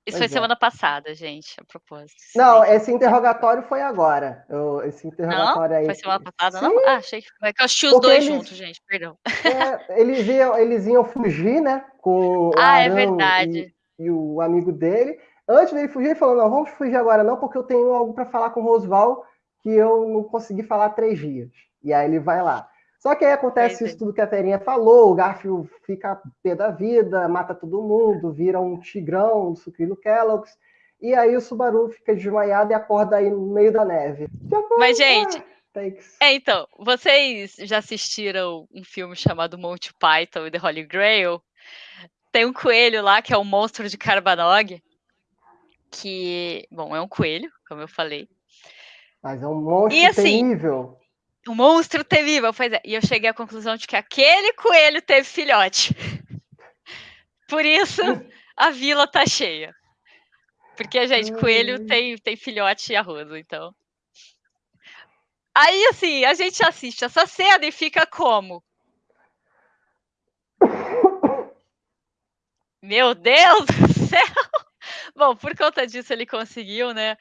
Isso Pois foi é. semana passada, gente, a propósito. Não, esse interrogatório foi agora. Eu- esse Não? interrogatório aí. Foi semana passada, Sim, não? Ah, achei que foi. É que eu assisti os Porque dois eles- juntos, gente, perdão. é, eles, iam, eles iam fugir, né? Com o Ah, é verdade. e, e o amigo dele. Antes dele fugir, ele falou: não, vamos fugir agora, não, porque eu tenho algo para falar com o Rosval que eu não consegui falar há três dias. E aí ele vai lá. Só que aí acontece isso tudo que a Terinha falou, o Garfield fica pé da vida, mata todo mundo, vira um tigrão, um sucrilho Kellogg's, e aí o Subaru fica desmaiado e acorda aí no meio da neve. Mas, gente, é, então, vocês já assistiram um filme chamado Monty Python e The Holy Grail? Tem um coelho lá que é o monstro de Carbanog, que, bom, é um coelho, como eu falei. Mas é um monstro e, assim, temível. Um monstro temível, pois é. E eu cheguei à conclusão de que aquele coelho teve filhote. Por isso, a vila tá cheia. Porque, gente, coelho tem, tem filhote e arroz, então. Aí, assim, a gente assiste essa cena e fica como? Meu Deus do céu! Bom, por conta disso, ele conseguiu, né?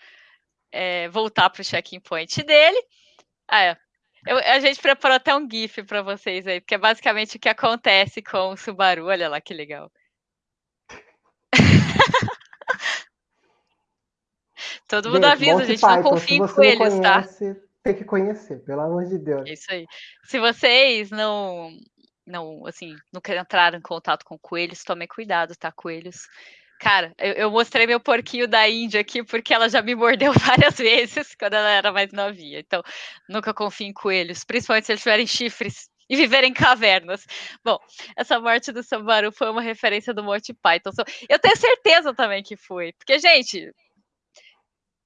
É, voltar para o check-in point dele. Ah, é. Eu, a gente preparou até um GIF para vocês aí, porque é basicamente o que acontece com o Subaru. Olha lá que legal. Todo mundo gente, avisa, gente, não confie em coelhos, tá? Tem que conhecer, pelo amor de Deus. É isso aí. Se vocês não, não, assim, nunca entraram em contato com coelhos, tomem cuidado, tá? Coelhos Cara, eu, eu, mostrei meu porquinho da Índia aqui porque ela já me mordeu várias vezes quando ela era mais novinha. Então, nunca confio em coelhos, principalmente se eles tiverem chifres e viverem em cavernas. Bom, essa morte do Sambaru foi uma referência do Monty Python. Eu tenho certeza também que foi. Porque, gente,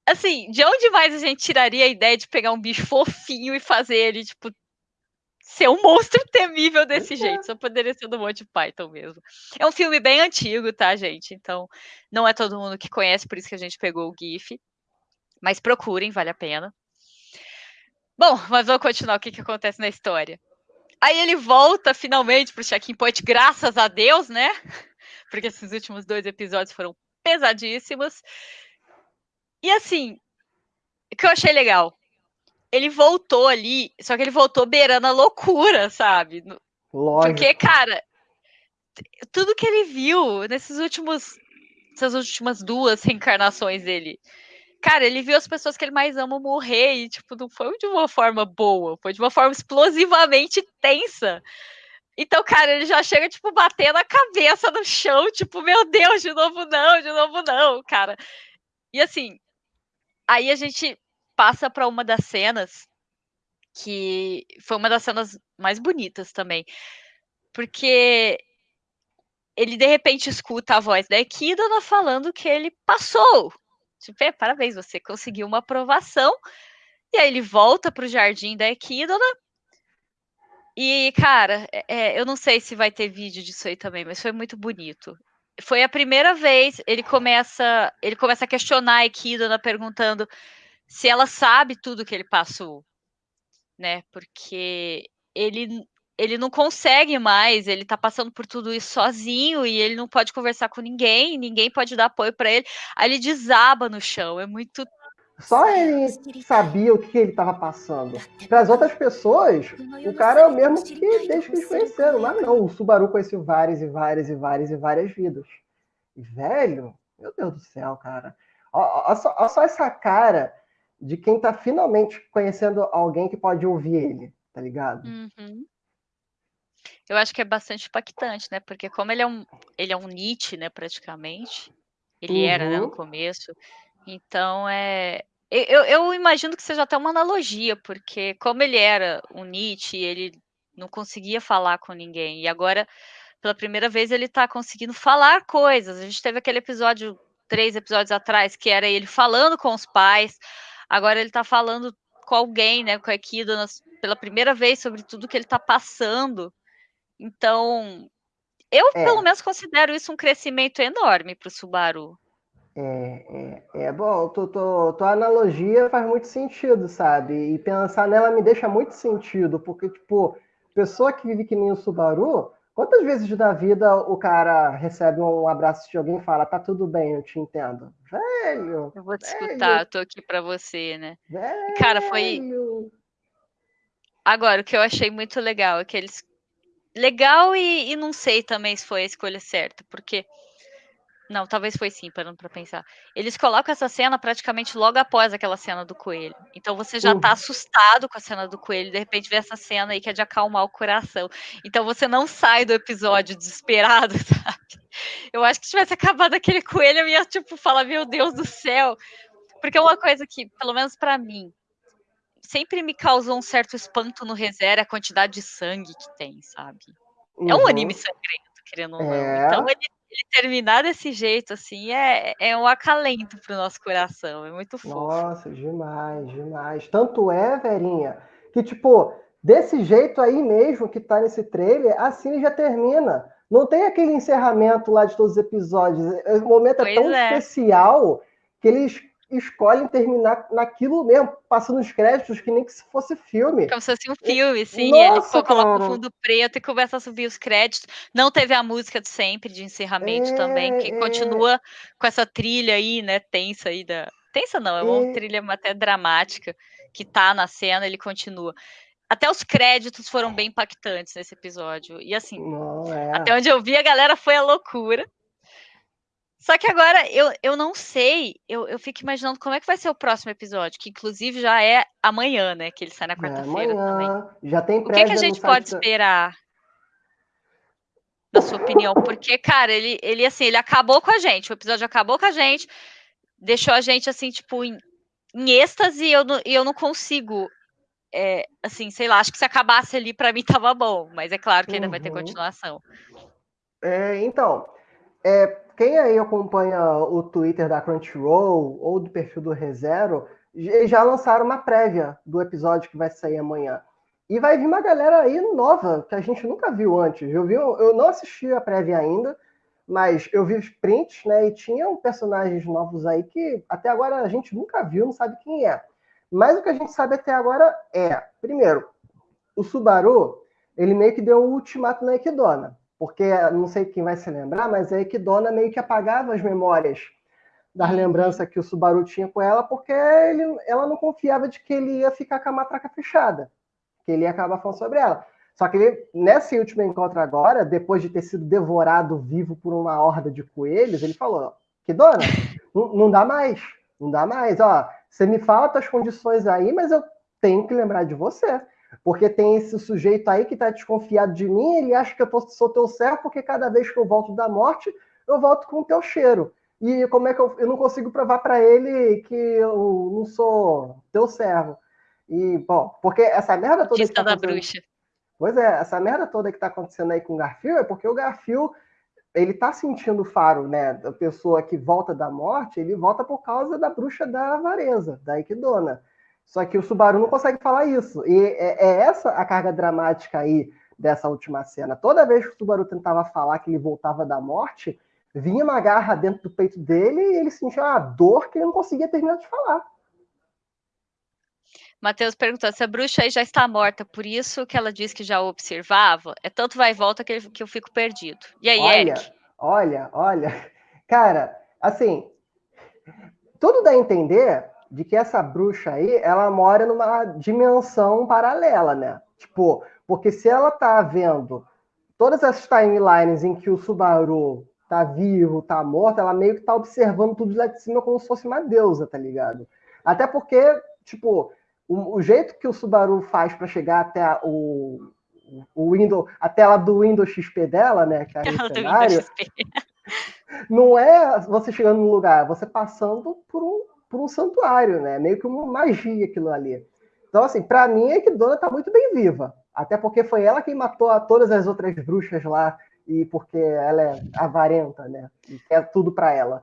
assim, de onde mais a gente tiraria a ideia de pegar um bicho fofinho e fazer ele, tipo, ser um monstro temível desse jeito. Só poderia ser do Monty Python mesmo. É um filme bem antigo, tá, gente? Então, não é todo mundo que conhece, por isso que a gente pegou o GIF. Mas procurem, vale a pena. Bom, mas vamos continuar o que, que acontece na história. Aí ele volta finalmente pro check-in point, graças a Deus, né? Porque esses últimos dois episódios foram pesadíssimos. E assim, o que eu achei legal ele voltou ali, só que ele voltou beirando a loucura, sabe? Lógico. Porque, cara, tudo que ele viu nesses últimos. Essas últimas duas reencarnações dele. Cara, ele viu as pessoas que ele mais ama morrer e, tipo, não foi de uma forma boa, foi de uma forma explosivamente tensa. Então, cara, ele já chega, tipo, batendo a cabeça no chão, tipo, meu Deus, de novo não, de novo não, cara. E assim, aí a gente passa para uma das cenas que foi uma das cenas mais bonitas também. Porque ele de repente escuta a voz da Equidna falando que ele passou. Tipo, é, parabéns, você conseguiu uma aprovação. E aí ele volta para o jardim da Equidna. E, cara, é, é, eu não sei se vai ter vídeo disso aí também, mas foi muito bonito. Foi a primeira vez, ele começa, ele começa a questionar a Equidna, perguntando se ela sabe tudo que ele passou, né? Porque ele ele não consegue mais, ele tá passando por tudo isso sozinho e ele não pode conversar com ninguém, ninguém pode dar apoio para ele. Aí ele desaba no chão, é muito só ele sabia o que ele estava passando. Para as outras pessoas, o cara é o mesmo que desde que eles conheceram. Mas não, o Subaru conheceu várias e várias e várias e várias vidas. E, velho, meu Deus do céu, cara. Olha só, olha só essa cara de quem tá finalmente conhecendo alguém que pode ouvir ele, tá ligado? Uhum. Eu acho que é bastante impactante, né? Porque como ele é um, ele é um Nietzsche, né, praticamente. Ele uhum. era, né, no uhum. começo. Então, é... Eu, eu imagino que seja até uma analogia, porque como ele era um Nietzsche, ele não conseguia falar com ninguém. E agora, pela primeira vez, ele tá conseguindo falar coisas. A gente teve aquele episódio, três episódios atrás, que era ele falando com os pais. Agora ele está falando com alguém, né, com a Aikido, pela primeira vez sobre tudo que ele está passando. Então, eu é. pelo menos considero isso um crescimento enorme para o Subaru. É, é, é bom, tua, tua, tua analogia faz muito sentido, sabe? E pensar nela me deixa muito sentido, porque, tipo, pessoa que vive que nem o Subaru, Quantas vezes na vida o cara recebe um abraço de alguém e fala, tá tudo bem, eu te entendo? Velho! Eu vou te velho, escutar, eu tô aqui pra você, né? Velho. Cara, foi. Agora, o que eu achei muito legal é que eles. Legal e, e não sei também se foi a escolha certa, porque Não, talvez foi sim, parando pra pensar. Eles colocam essa cena praticamente logo após aquela cena do coelho. Então você já tá Uhum. assustado com a cena do coelho, de repente vê essa cena aí que é de acalmar o coração. Então você não sai do episódio desesperado, sabe? Eu acho que se tivesse acabado aquele coelho, eu ia, tipo, falar, meu Deus do céu. Porque é uma coisa que, pelo menos pra mim, sempre me causou um certo espanto no ReZero é a quantidade de sangue que tem, sabe? É um Uhum. anime sangrento, querendo ou não. É. Então ele, ele terminar desse jeito, assim, é, é um acalento pro nosso coração. É muito fofo. Nossa, demais, demais. Tanto é, Verinha, que, tipo, desse jeito aí mesmo que tá nesse trailer, a cine já termina. Não tem aquele encerramento lá de todos os episódios. O momento é Pois tão é. especial que eles escolhem terminar naquilo mesmo, passando os créditos que nem que se fosse filme. Como se fosse um filme, sim. Nossa, ele coloca o fundo preto e começa a subir os créditos. Não teve a música de sempre de encerramento É, também, que é. continua com essa trilha aí, né? Tensa aí da. Tensa não, é uma E- trilha até dramática que tá na cena, ele continua. Até os créditos foram bem impactantes nesse episódio. E assim, Não, é. até onde eu vi, a galera foi a loucura. Só que agora eu, eu não sei, eu, eu fico imaginando como é que vai ser o próximo episódio, que inclusive já é amanhã, né? Que ele sai na É, quarta-feira também. amanhã. Já tem O que, que a gente pode da- esperar? Na sua opinião? Porque, cara, ele, ele assim, ele acabou com a gente. O episódio acabou com a gente, deixou a gente assim, tipo, em, em êxtase e eu, não- e eu não consigo. é, assim, sei lá, acho que se acabasse ali, pra mim tava bom. Mas é claro que ainda vai ter Uhum. continuação. É, então, é, quem aí acompanha o Twitter da Crunchyroll ou do perfil do ReZero, já lançaram uma prévia do episódio que vai sair amanhã. E vai vir uma galera aí nova, que a gente nunca viu antes. Eu, vi, eu não assisti a prévia ainda, mas eu vi os prints, né? E tinham personagens novos aí que até agora a gente nunca viu, não sabe quem é. Mas o que a gente sabe até agora é, primeiro, o Subaru, ele meio que deu um ultimato na Equidona. Porque, não sei quem vai se lembrar, mas a Equidona meio que apagava as memórias das lembranças que o Subaru tinha com ela, porque ele- ela não confiava de que ele ia ficar com a matraca fechada, que ele ia acabar falando sobre ela. Só que ele, nesse último encontro agora, depois de ter sido devorado vivo por uma horda de coelhos, ele falou: Equidona, não, não dá mais, não dá mais, ó. Você me fala tuas condições aí, mas eu tenho que lembrar de você. Porque tem esse sujeito aí que tá desconfiado de mim, ele acha que eu sou teu servo, porque cada vez que eu volto da morte, eu volto com o teu cheiro. E como é que eu, eu não consigo provar para ele que eu não sou teu servo? E, bom, porque essa merda toda que tá da bruxa. Pois é, essa merda toda que tá acontecendo aí com o Garfield é porque o Garfield, ele tá sentindo o faro, né? Da pessoa que volta da morte, ele volta por causa da bruxa da avareza, da Equidona. Só que o Subaru não consegue falar isso. E é, é essa a carga dramática aí dessa última cena. Toda vez que o Subaru tentava falar que ele voltava da morte, vinha uma garra dentro do peito dele e ele sentia uma dor que ele não conseguia terminar de falar. Matheus perguntou se a bruxa aí já está morta, por isso que ela diz que já o observava. É tanto vai e volta que, que eu fico perdido. E aí, Olha, Eric? olha, olha. Cara, assim, tudo dá a entender de que essa bruxa aí, ela mora numa dimensão paralela, né? Tipo, porque se ela tá vendo todas as timelines em que o Subaru tá vivo, tá morto, ela meio que tá observando tudo lá de cima como se fosse uma deusa, tá ligado? Até porque, tipo, o, o jeito que o Subaru faz para chegar até a, o, o Windows, a tela do Windows XP dela, né, que é do cenário, não é você chegando num lugar, você passando por um, por um santuário, né? Meio que uma magia aquilo ali. Então, assim, pra mim é que Dona tá muito bem viva. Até porque foi ela quem matou a todas as outras bruxas lá, e porque ela é avarenta, né? E quer tudo pra ela.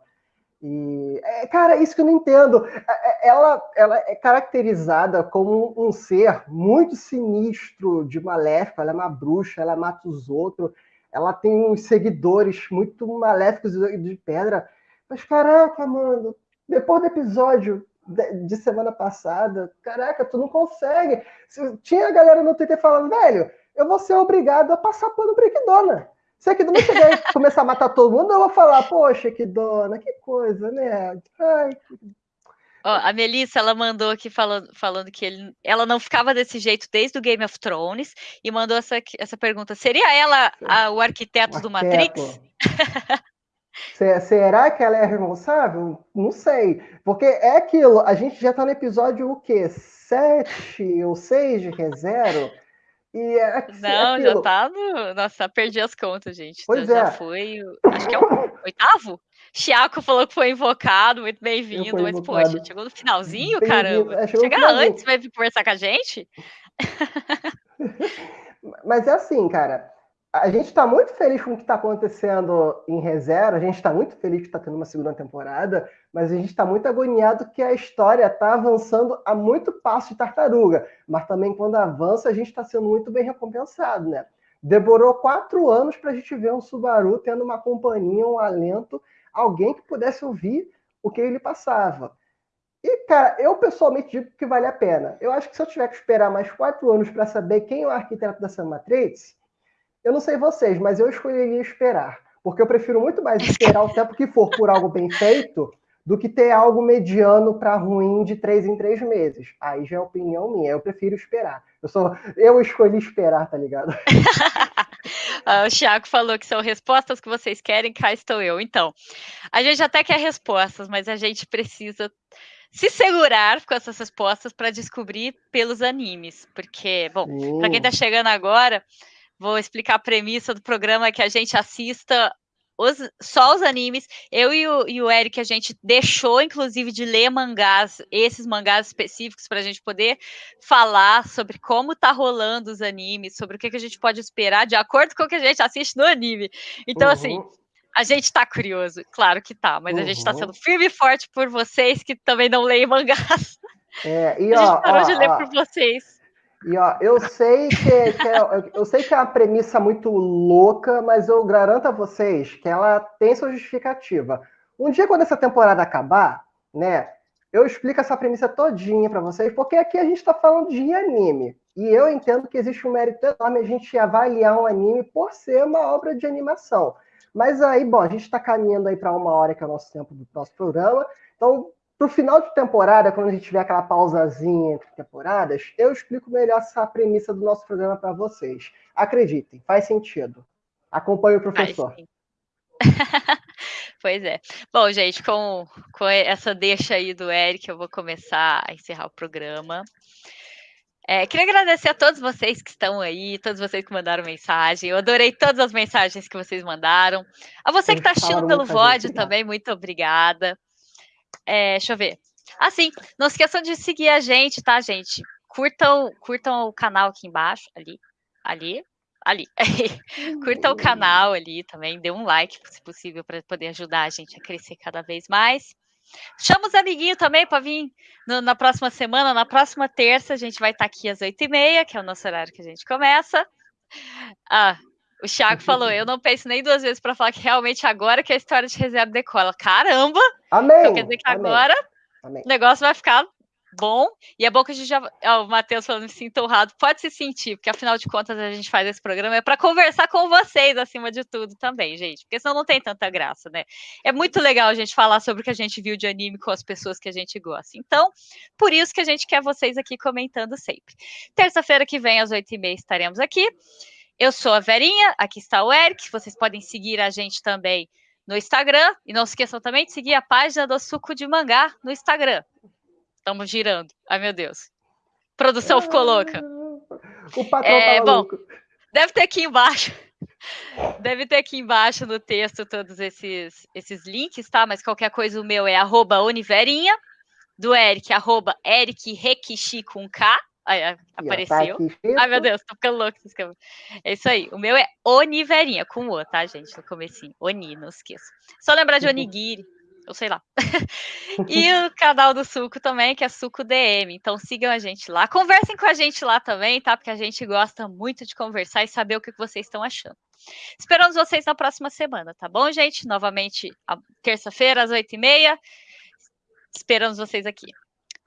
E, é, cara, isso que eu não entendo. É, é, Ela, ela é caracterizada como um ser muito sinistro, de maléfico. Ela é uma bruxa, ela mata os outros. Ela tem uns seguidores muito maléficos de pedra. Mas, caraca, mano, depois do episódio de, semana passada, caraca, tu não consegue. Se- Tinha a galera no Twitter falando, velho, eu vou ser obrigado a passar pano pra Equidona. Se a Equidona chegar e começar a matar todo mundo, eu vou falar, poxa, Equidona, que coisa, né? Ai, Ó, a Melissa, ela mandou aqui falando, falando que ele, ela não ficava desse jeito desde o Game of Thrones e mandou essa, essa pergunta: seria ela a- o arquiteto do arquiteto. Matrix? Será que ela é responsável? Não sei. Porque é aquilo, a gente já tá no episódio o quê? Sete ou seis de ReZero? E é, Não, é já tá no. Nossa, perdi as contas, gente. Pois já, é. já foi. Acho que é o oitavo? Chiaco falou que foi invocado, muito bem-vindo. Mas, poxa, chegou no finalzinho, caramba. É, Chega finalzinho. antes, vai vir conversar com a gente? mas é assim, cara a gente está muito feliz com o que está acontecendo em reserva, a gente está muito feliz que está tendo uma segunda temporada, mas a gente está muito agoniado que a história está avançando a muito passo de tartaruga. Mas também quando avança, a gente está sendo muito bem recompensado, né? Demorou quatro anos para a gente ver um Subaru tendo uma companhia, um alento, alguém que pudesse ouvir o que ele passava. E, cara, eu pessoalmente digo que vale a pena. Eu acho que se eu tiver que esperar mais quatro anos para saber quem é o arquiteto Sam Matrix, eu não sei vocês, mas eu escolheria esperar. Porque eu prefiro muito mais esperar o tempo que for por algo bem feito do que ter algo mediano para ruim de três em três meses. Aí já é opinião minha. Eu prefiro esperar. Eu sou, eu escolhi esperar, tá ligado? Ah, o Thiago falou que são respostas que vocês querem, cá estou eu. Então, a gente até quer respostas, mas a gente precisa se segurar com essas respostas para descobrir pelos animes. Porque, bom, para quem está chegando agora, Vou explicar a premissa do programa que a gente assista os, só os animes. Eu e o, e o Eric, a gente deixou, inclusive, de ler mangás, esses mangás específicos, para a gente poder falar sobre como tá rolando os animes, sobre o que, que, a gente pode esperar de acordo com o que a gente assiste no anime. Então, assim, uhum. assim. A gente tá curioso, claro que tá, mas uhum. a gente tá uhum. sendo firme e forte por vocês que também não leem mangás. É, e, a gente parou ó, de ler ó, por vocês. E ó, eu sei que, que é, eu sei que é uma premissa muito louca, mas eu garanto a vocês que ela tem sua justificativa. Um dia, quando essa temporada acabar, né, eu explico essa premissa todinha para vocês, porque aqui a gente está falando de anime. E eu entendo que existe um mérito enorme a gente avaliar um anime por ser uma obra de animação. Mas aí, bom, a gente está caminhando aí para uma hora que é o nosso tempo do nosso programa. Então, Pro final de temporada, quando a gente tiver aquela pausazinha entre temporadas, eu explico melhor essa premissa do nosso programa para vocês. Acreditem, faz sentido. Acompanhe o professor. pois é. Bom, gente, com, com essa deixa aí do Eric, eu vou começar a encerrar o programa. É, queria agradecer a todos vocês que estão aí, todos vocês que mandaram mensagem. Eu adorei todas as mensagens que vocês mandaram. A você que está assistindo pelo VOD também, muito obrigada. É, deixa eu ver. Ah, sim. Não esqueçam de seguir a gente, tá, gente? Curtam, curtam o canal aqui embaixo, ali, ali, ali. curtam o canal ali também, dê um like, se possível, para poder ajudar a gente a crescer cada vez mais. Chama os amiguinhos também para vir no, na próxima semana, na próxima terça, a gente vai estar tá aqui às oito e meia, que é o nosso horário que a gente começa. Ah, o Thiago falou, eu não penso nem duas vezes para falar que realmente agora que a história de reserva decola. Caramba! Amém! Então quer dizer que Amém. agora Amém. o negócio vai ficar bom. E é bom que a gente já. Ó, o Matheus falando me sinto honrado. Pode se sentir, porque afinal de contas a gente faz esse programa é para conversar com vocês acima de tudo também, gente. Porque senão não tem tanta graça, né? É muito legal a gente falar sobre o que a gente viu de anime com as pessoas que a gente gosta. Então, por isso que a gente quer vocês aqui comentando sempre. Terça-feira que vem, às oito e meia, estaremos aqui. Eu sou a Verinha, aqui está o Eric. Vocês podem seguir a gente também no Instagram. E não se esqueçam também de seguir a página do Suco de Mangá no Instagram. Estamos girando. Ai, meu Deus. produção ficou louca. O patrão é, bom, louco. Deve ter aqui embaixo. Deve ter aqui embaixo no texto todos esses, esses links, tá? Mas qualquer coisa, o meu é arroba Oniverinha, do Eric, arroba Eric Rekishi com K. Aí, apareceu. Tá Ai, meu Deus, tô ficando louco. É isso aí. O meu é Oniverinha, com O, tá, gente? No comecinho. Oni, não esqueça. Só lembrar de Onigiri, eu sei lá. e o canal do Suco também, que é Suco DM. Então sigam a gente lá. Conversem com a gente lá também, tá? Porque a gente gosta muito de conversar e saber o que vocês estão achando. Esperamos vocês na próxima semana, tá bom, gente? Novamente, terça-feira, às oito e meia. Esperamos vocês aqui.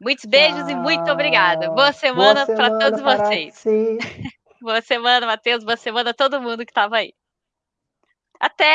Muitos beijos e muito obrigada. Boa semana, semana para todos para vocês. Si. boa semana, Matheus. Boa semana a todo mundo que estava aí. Até!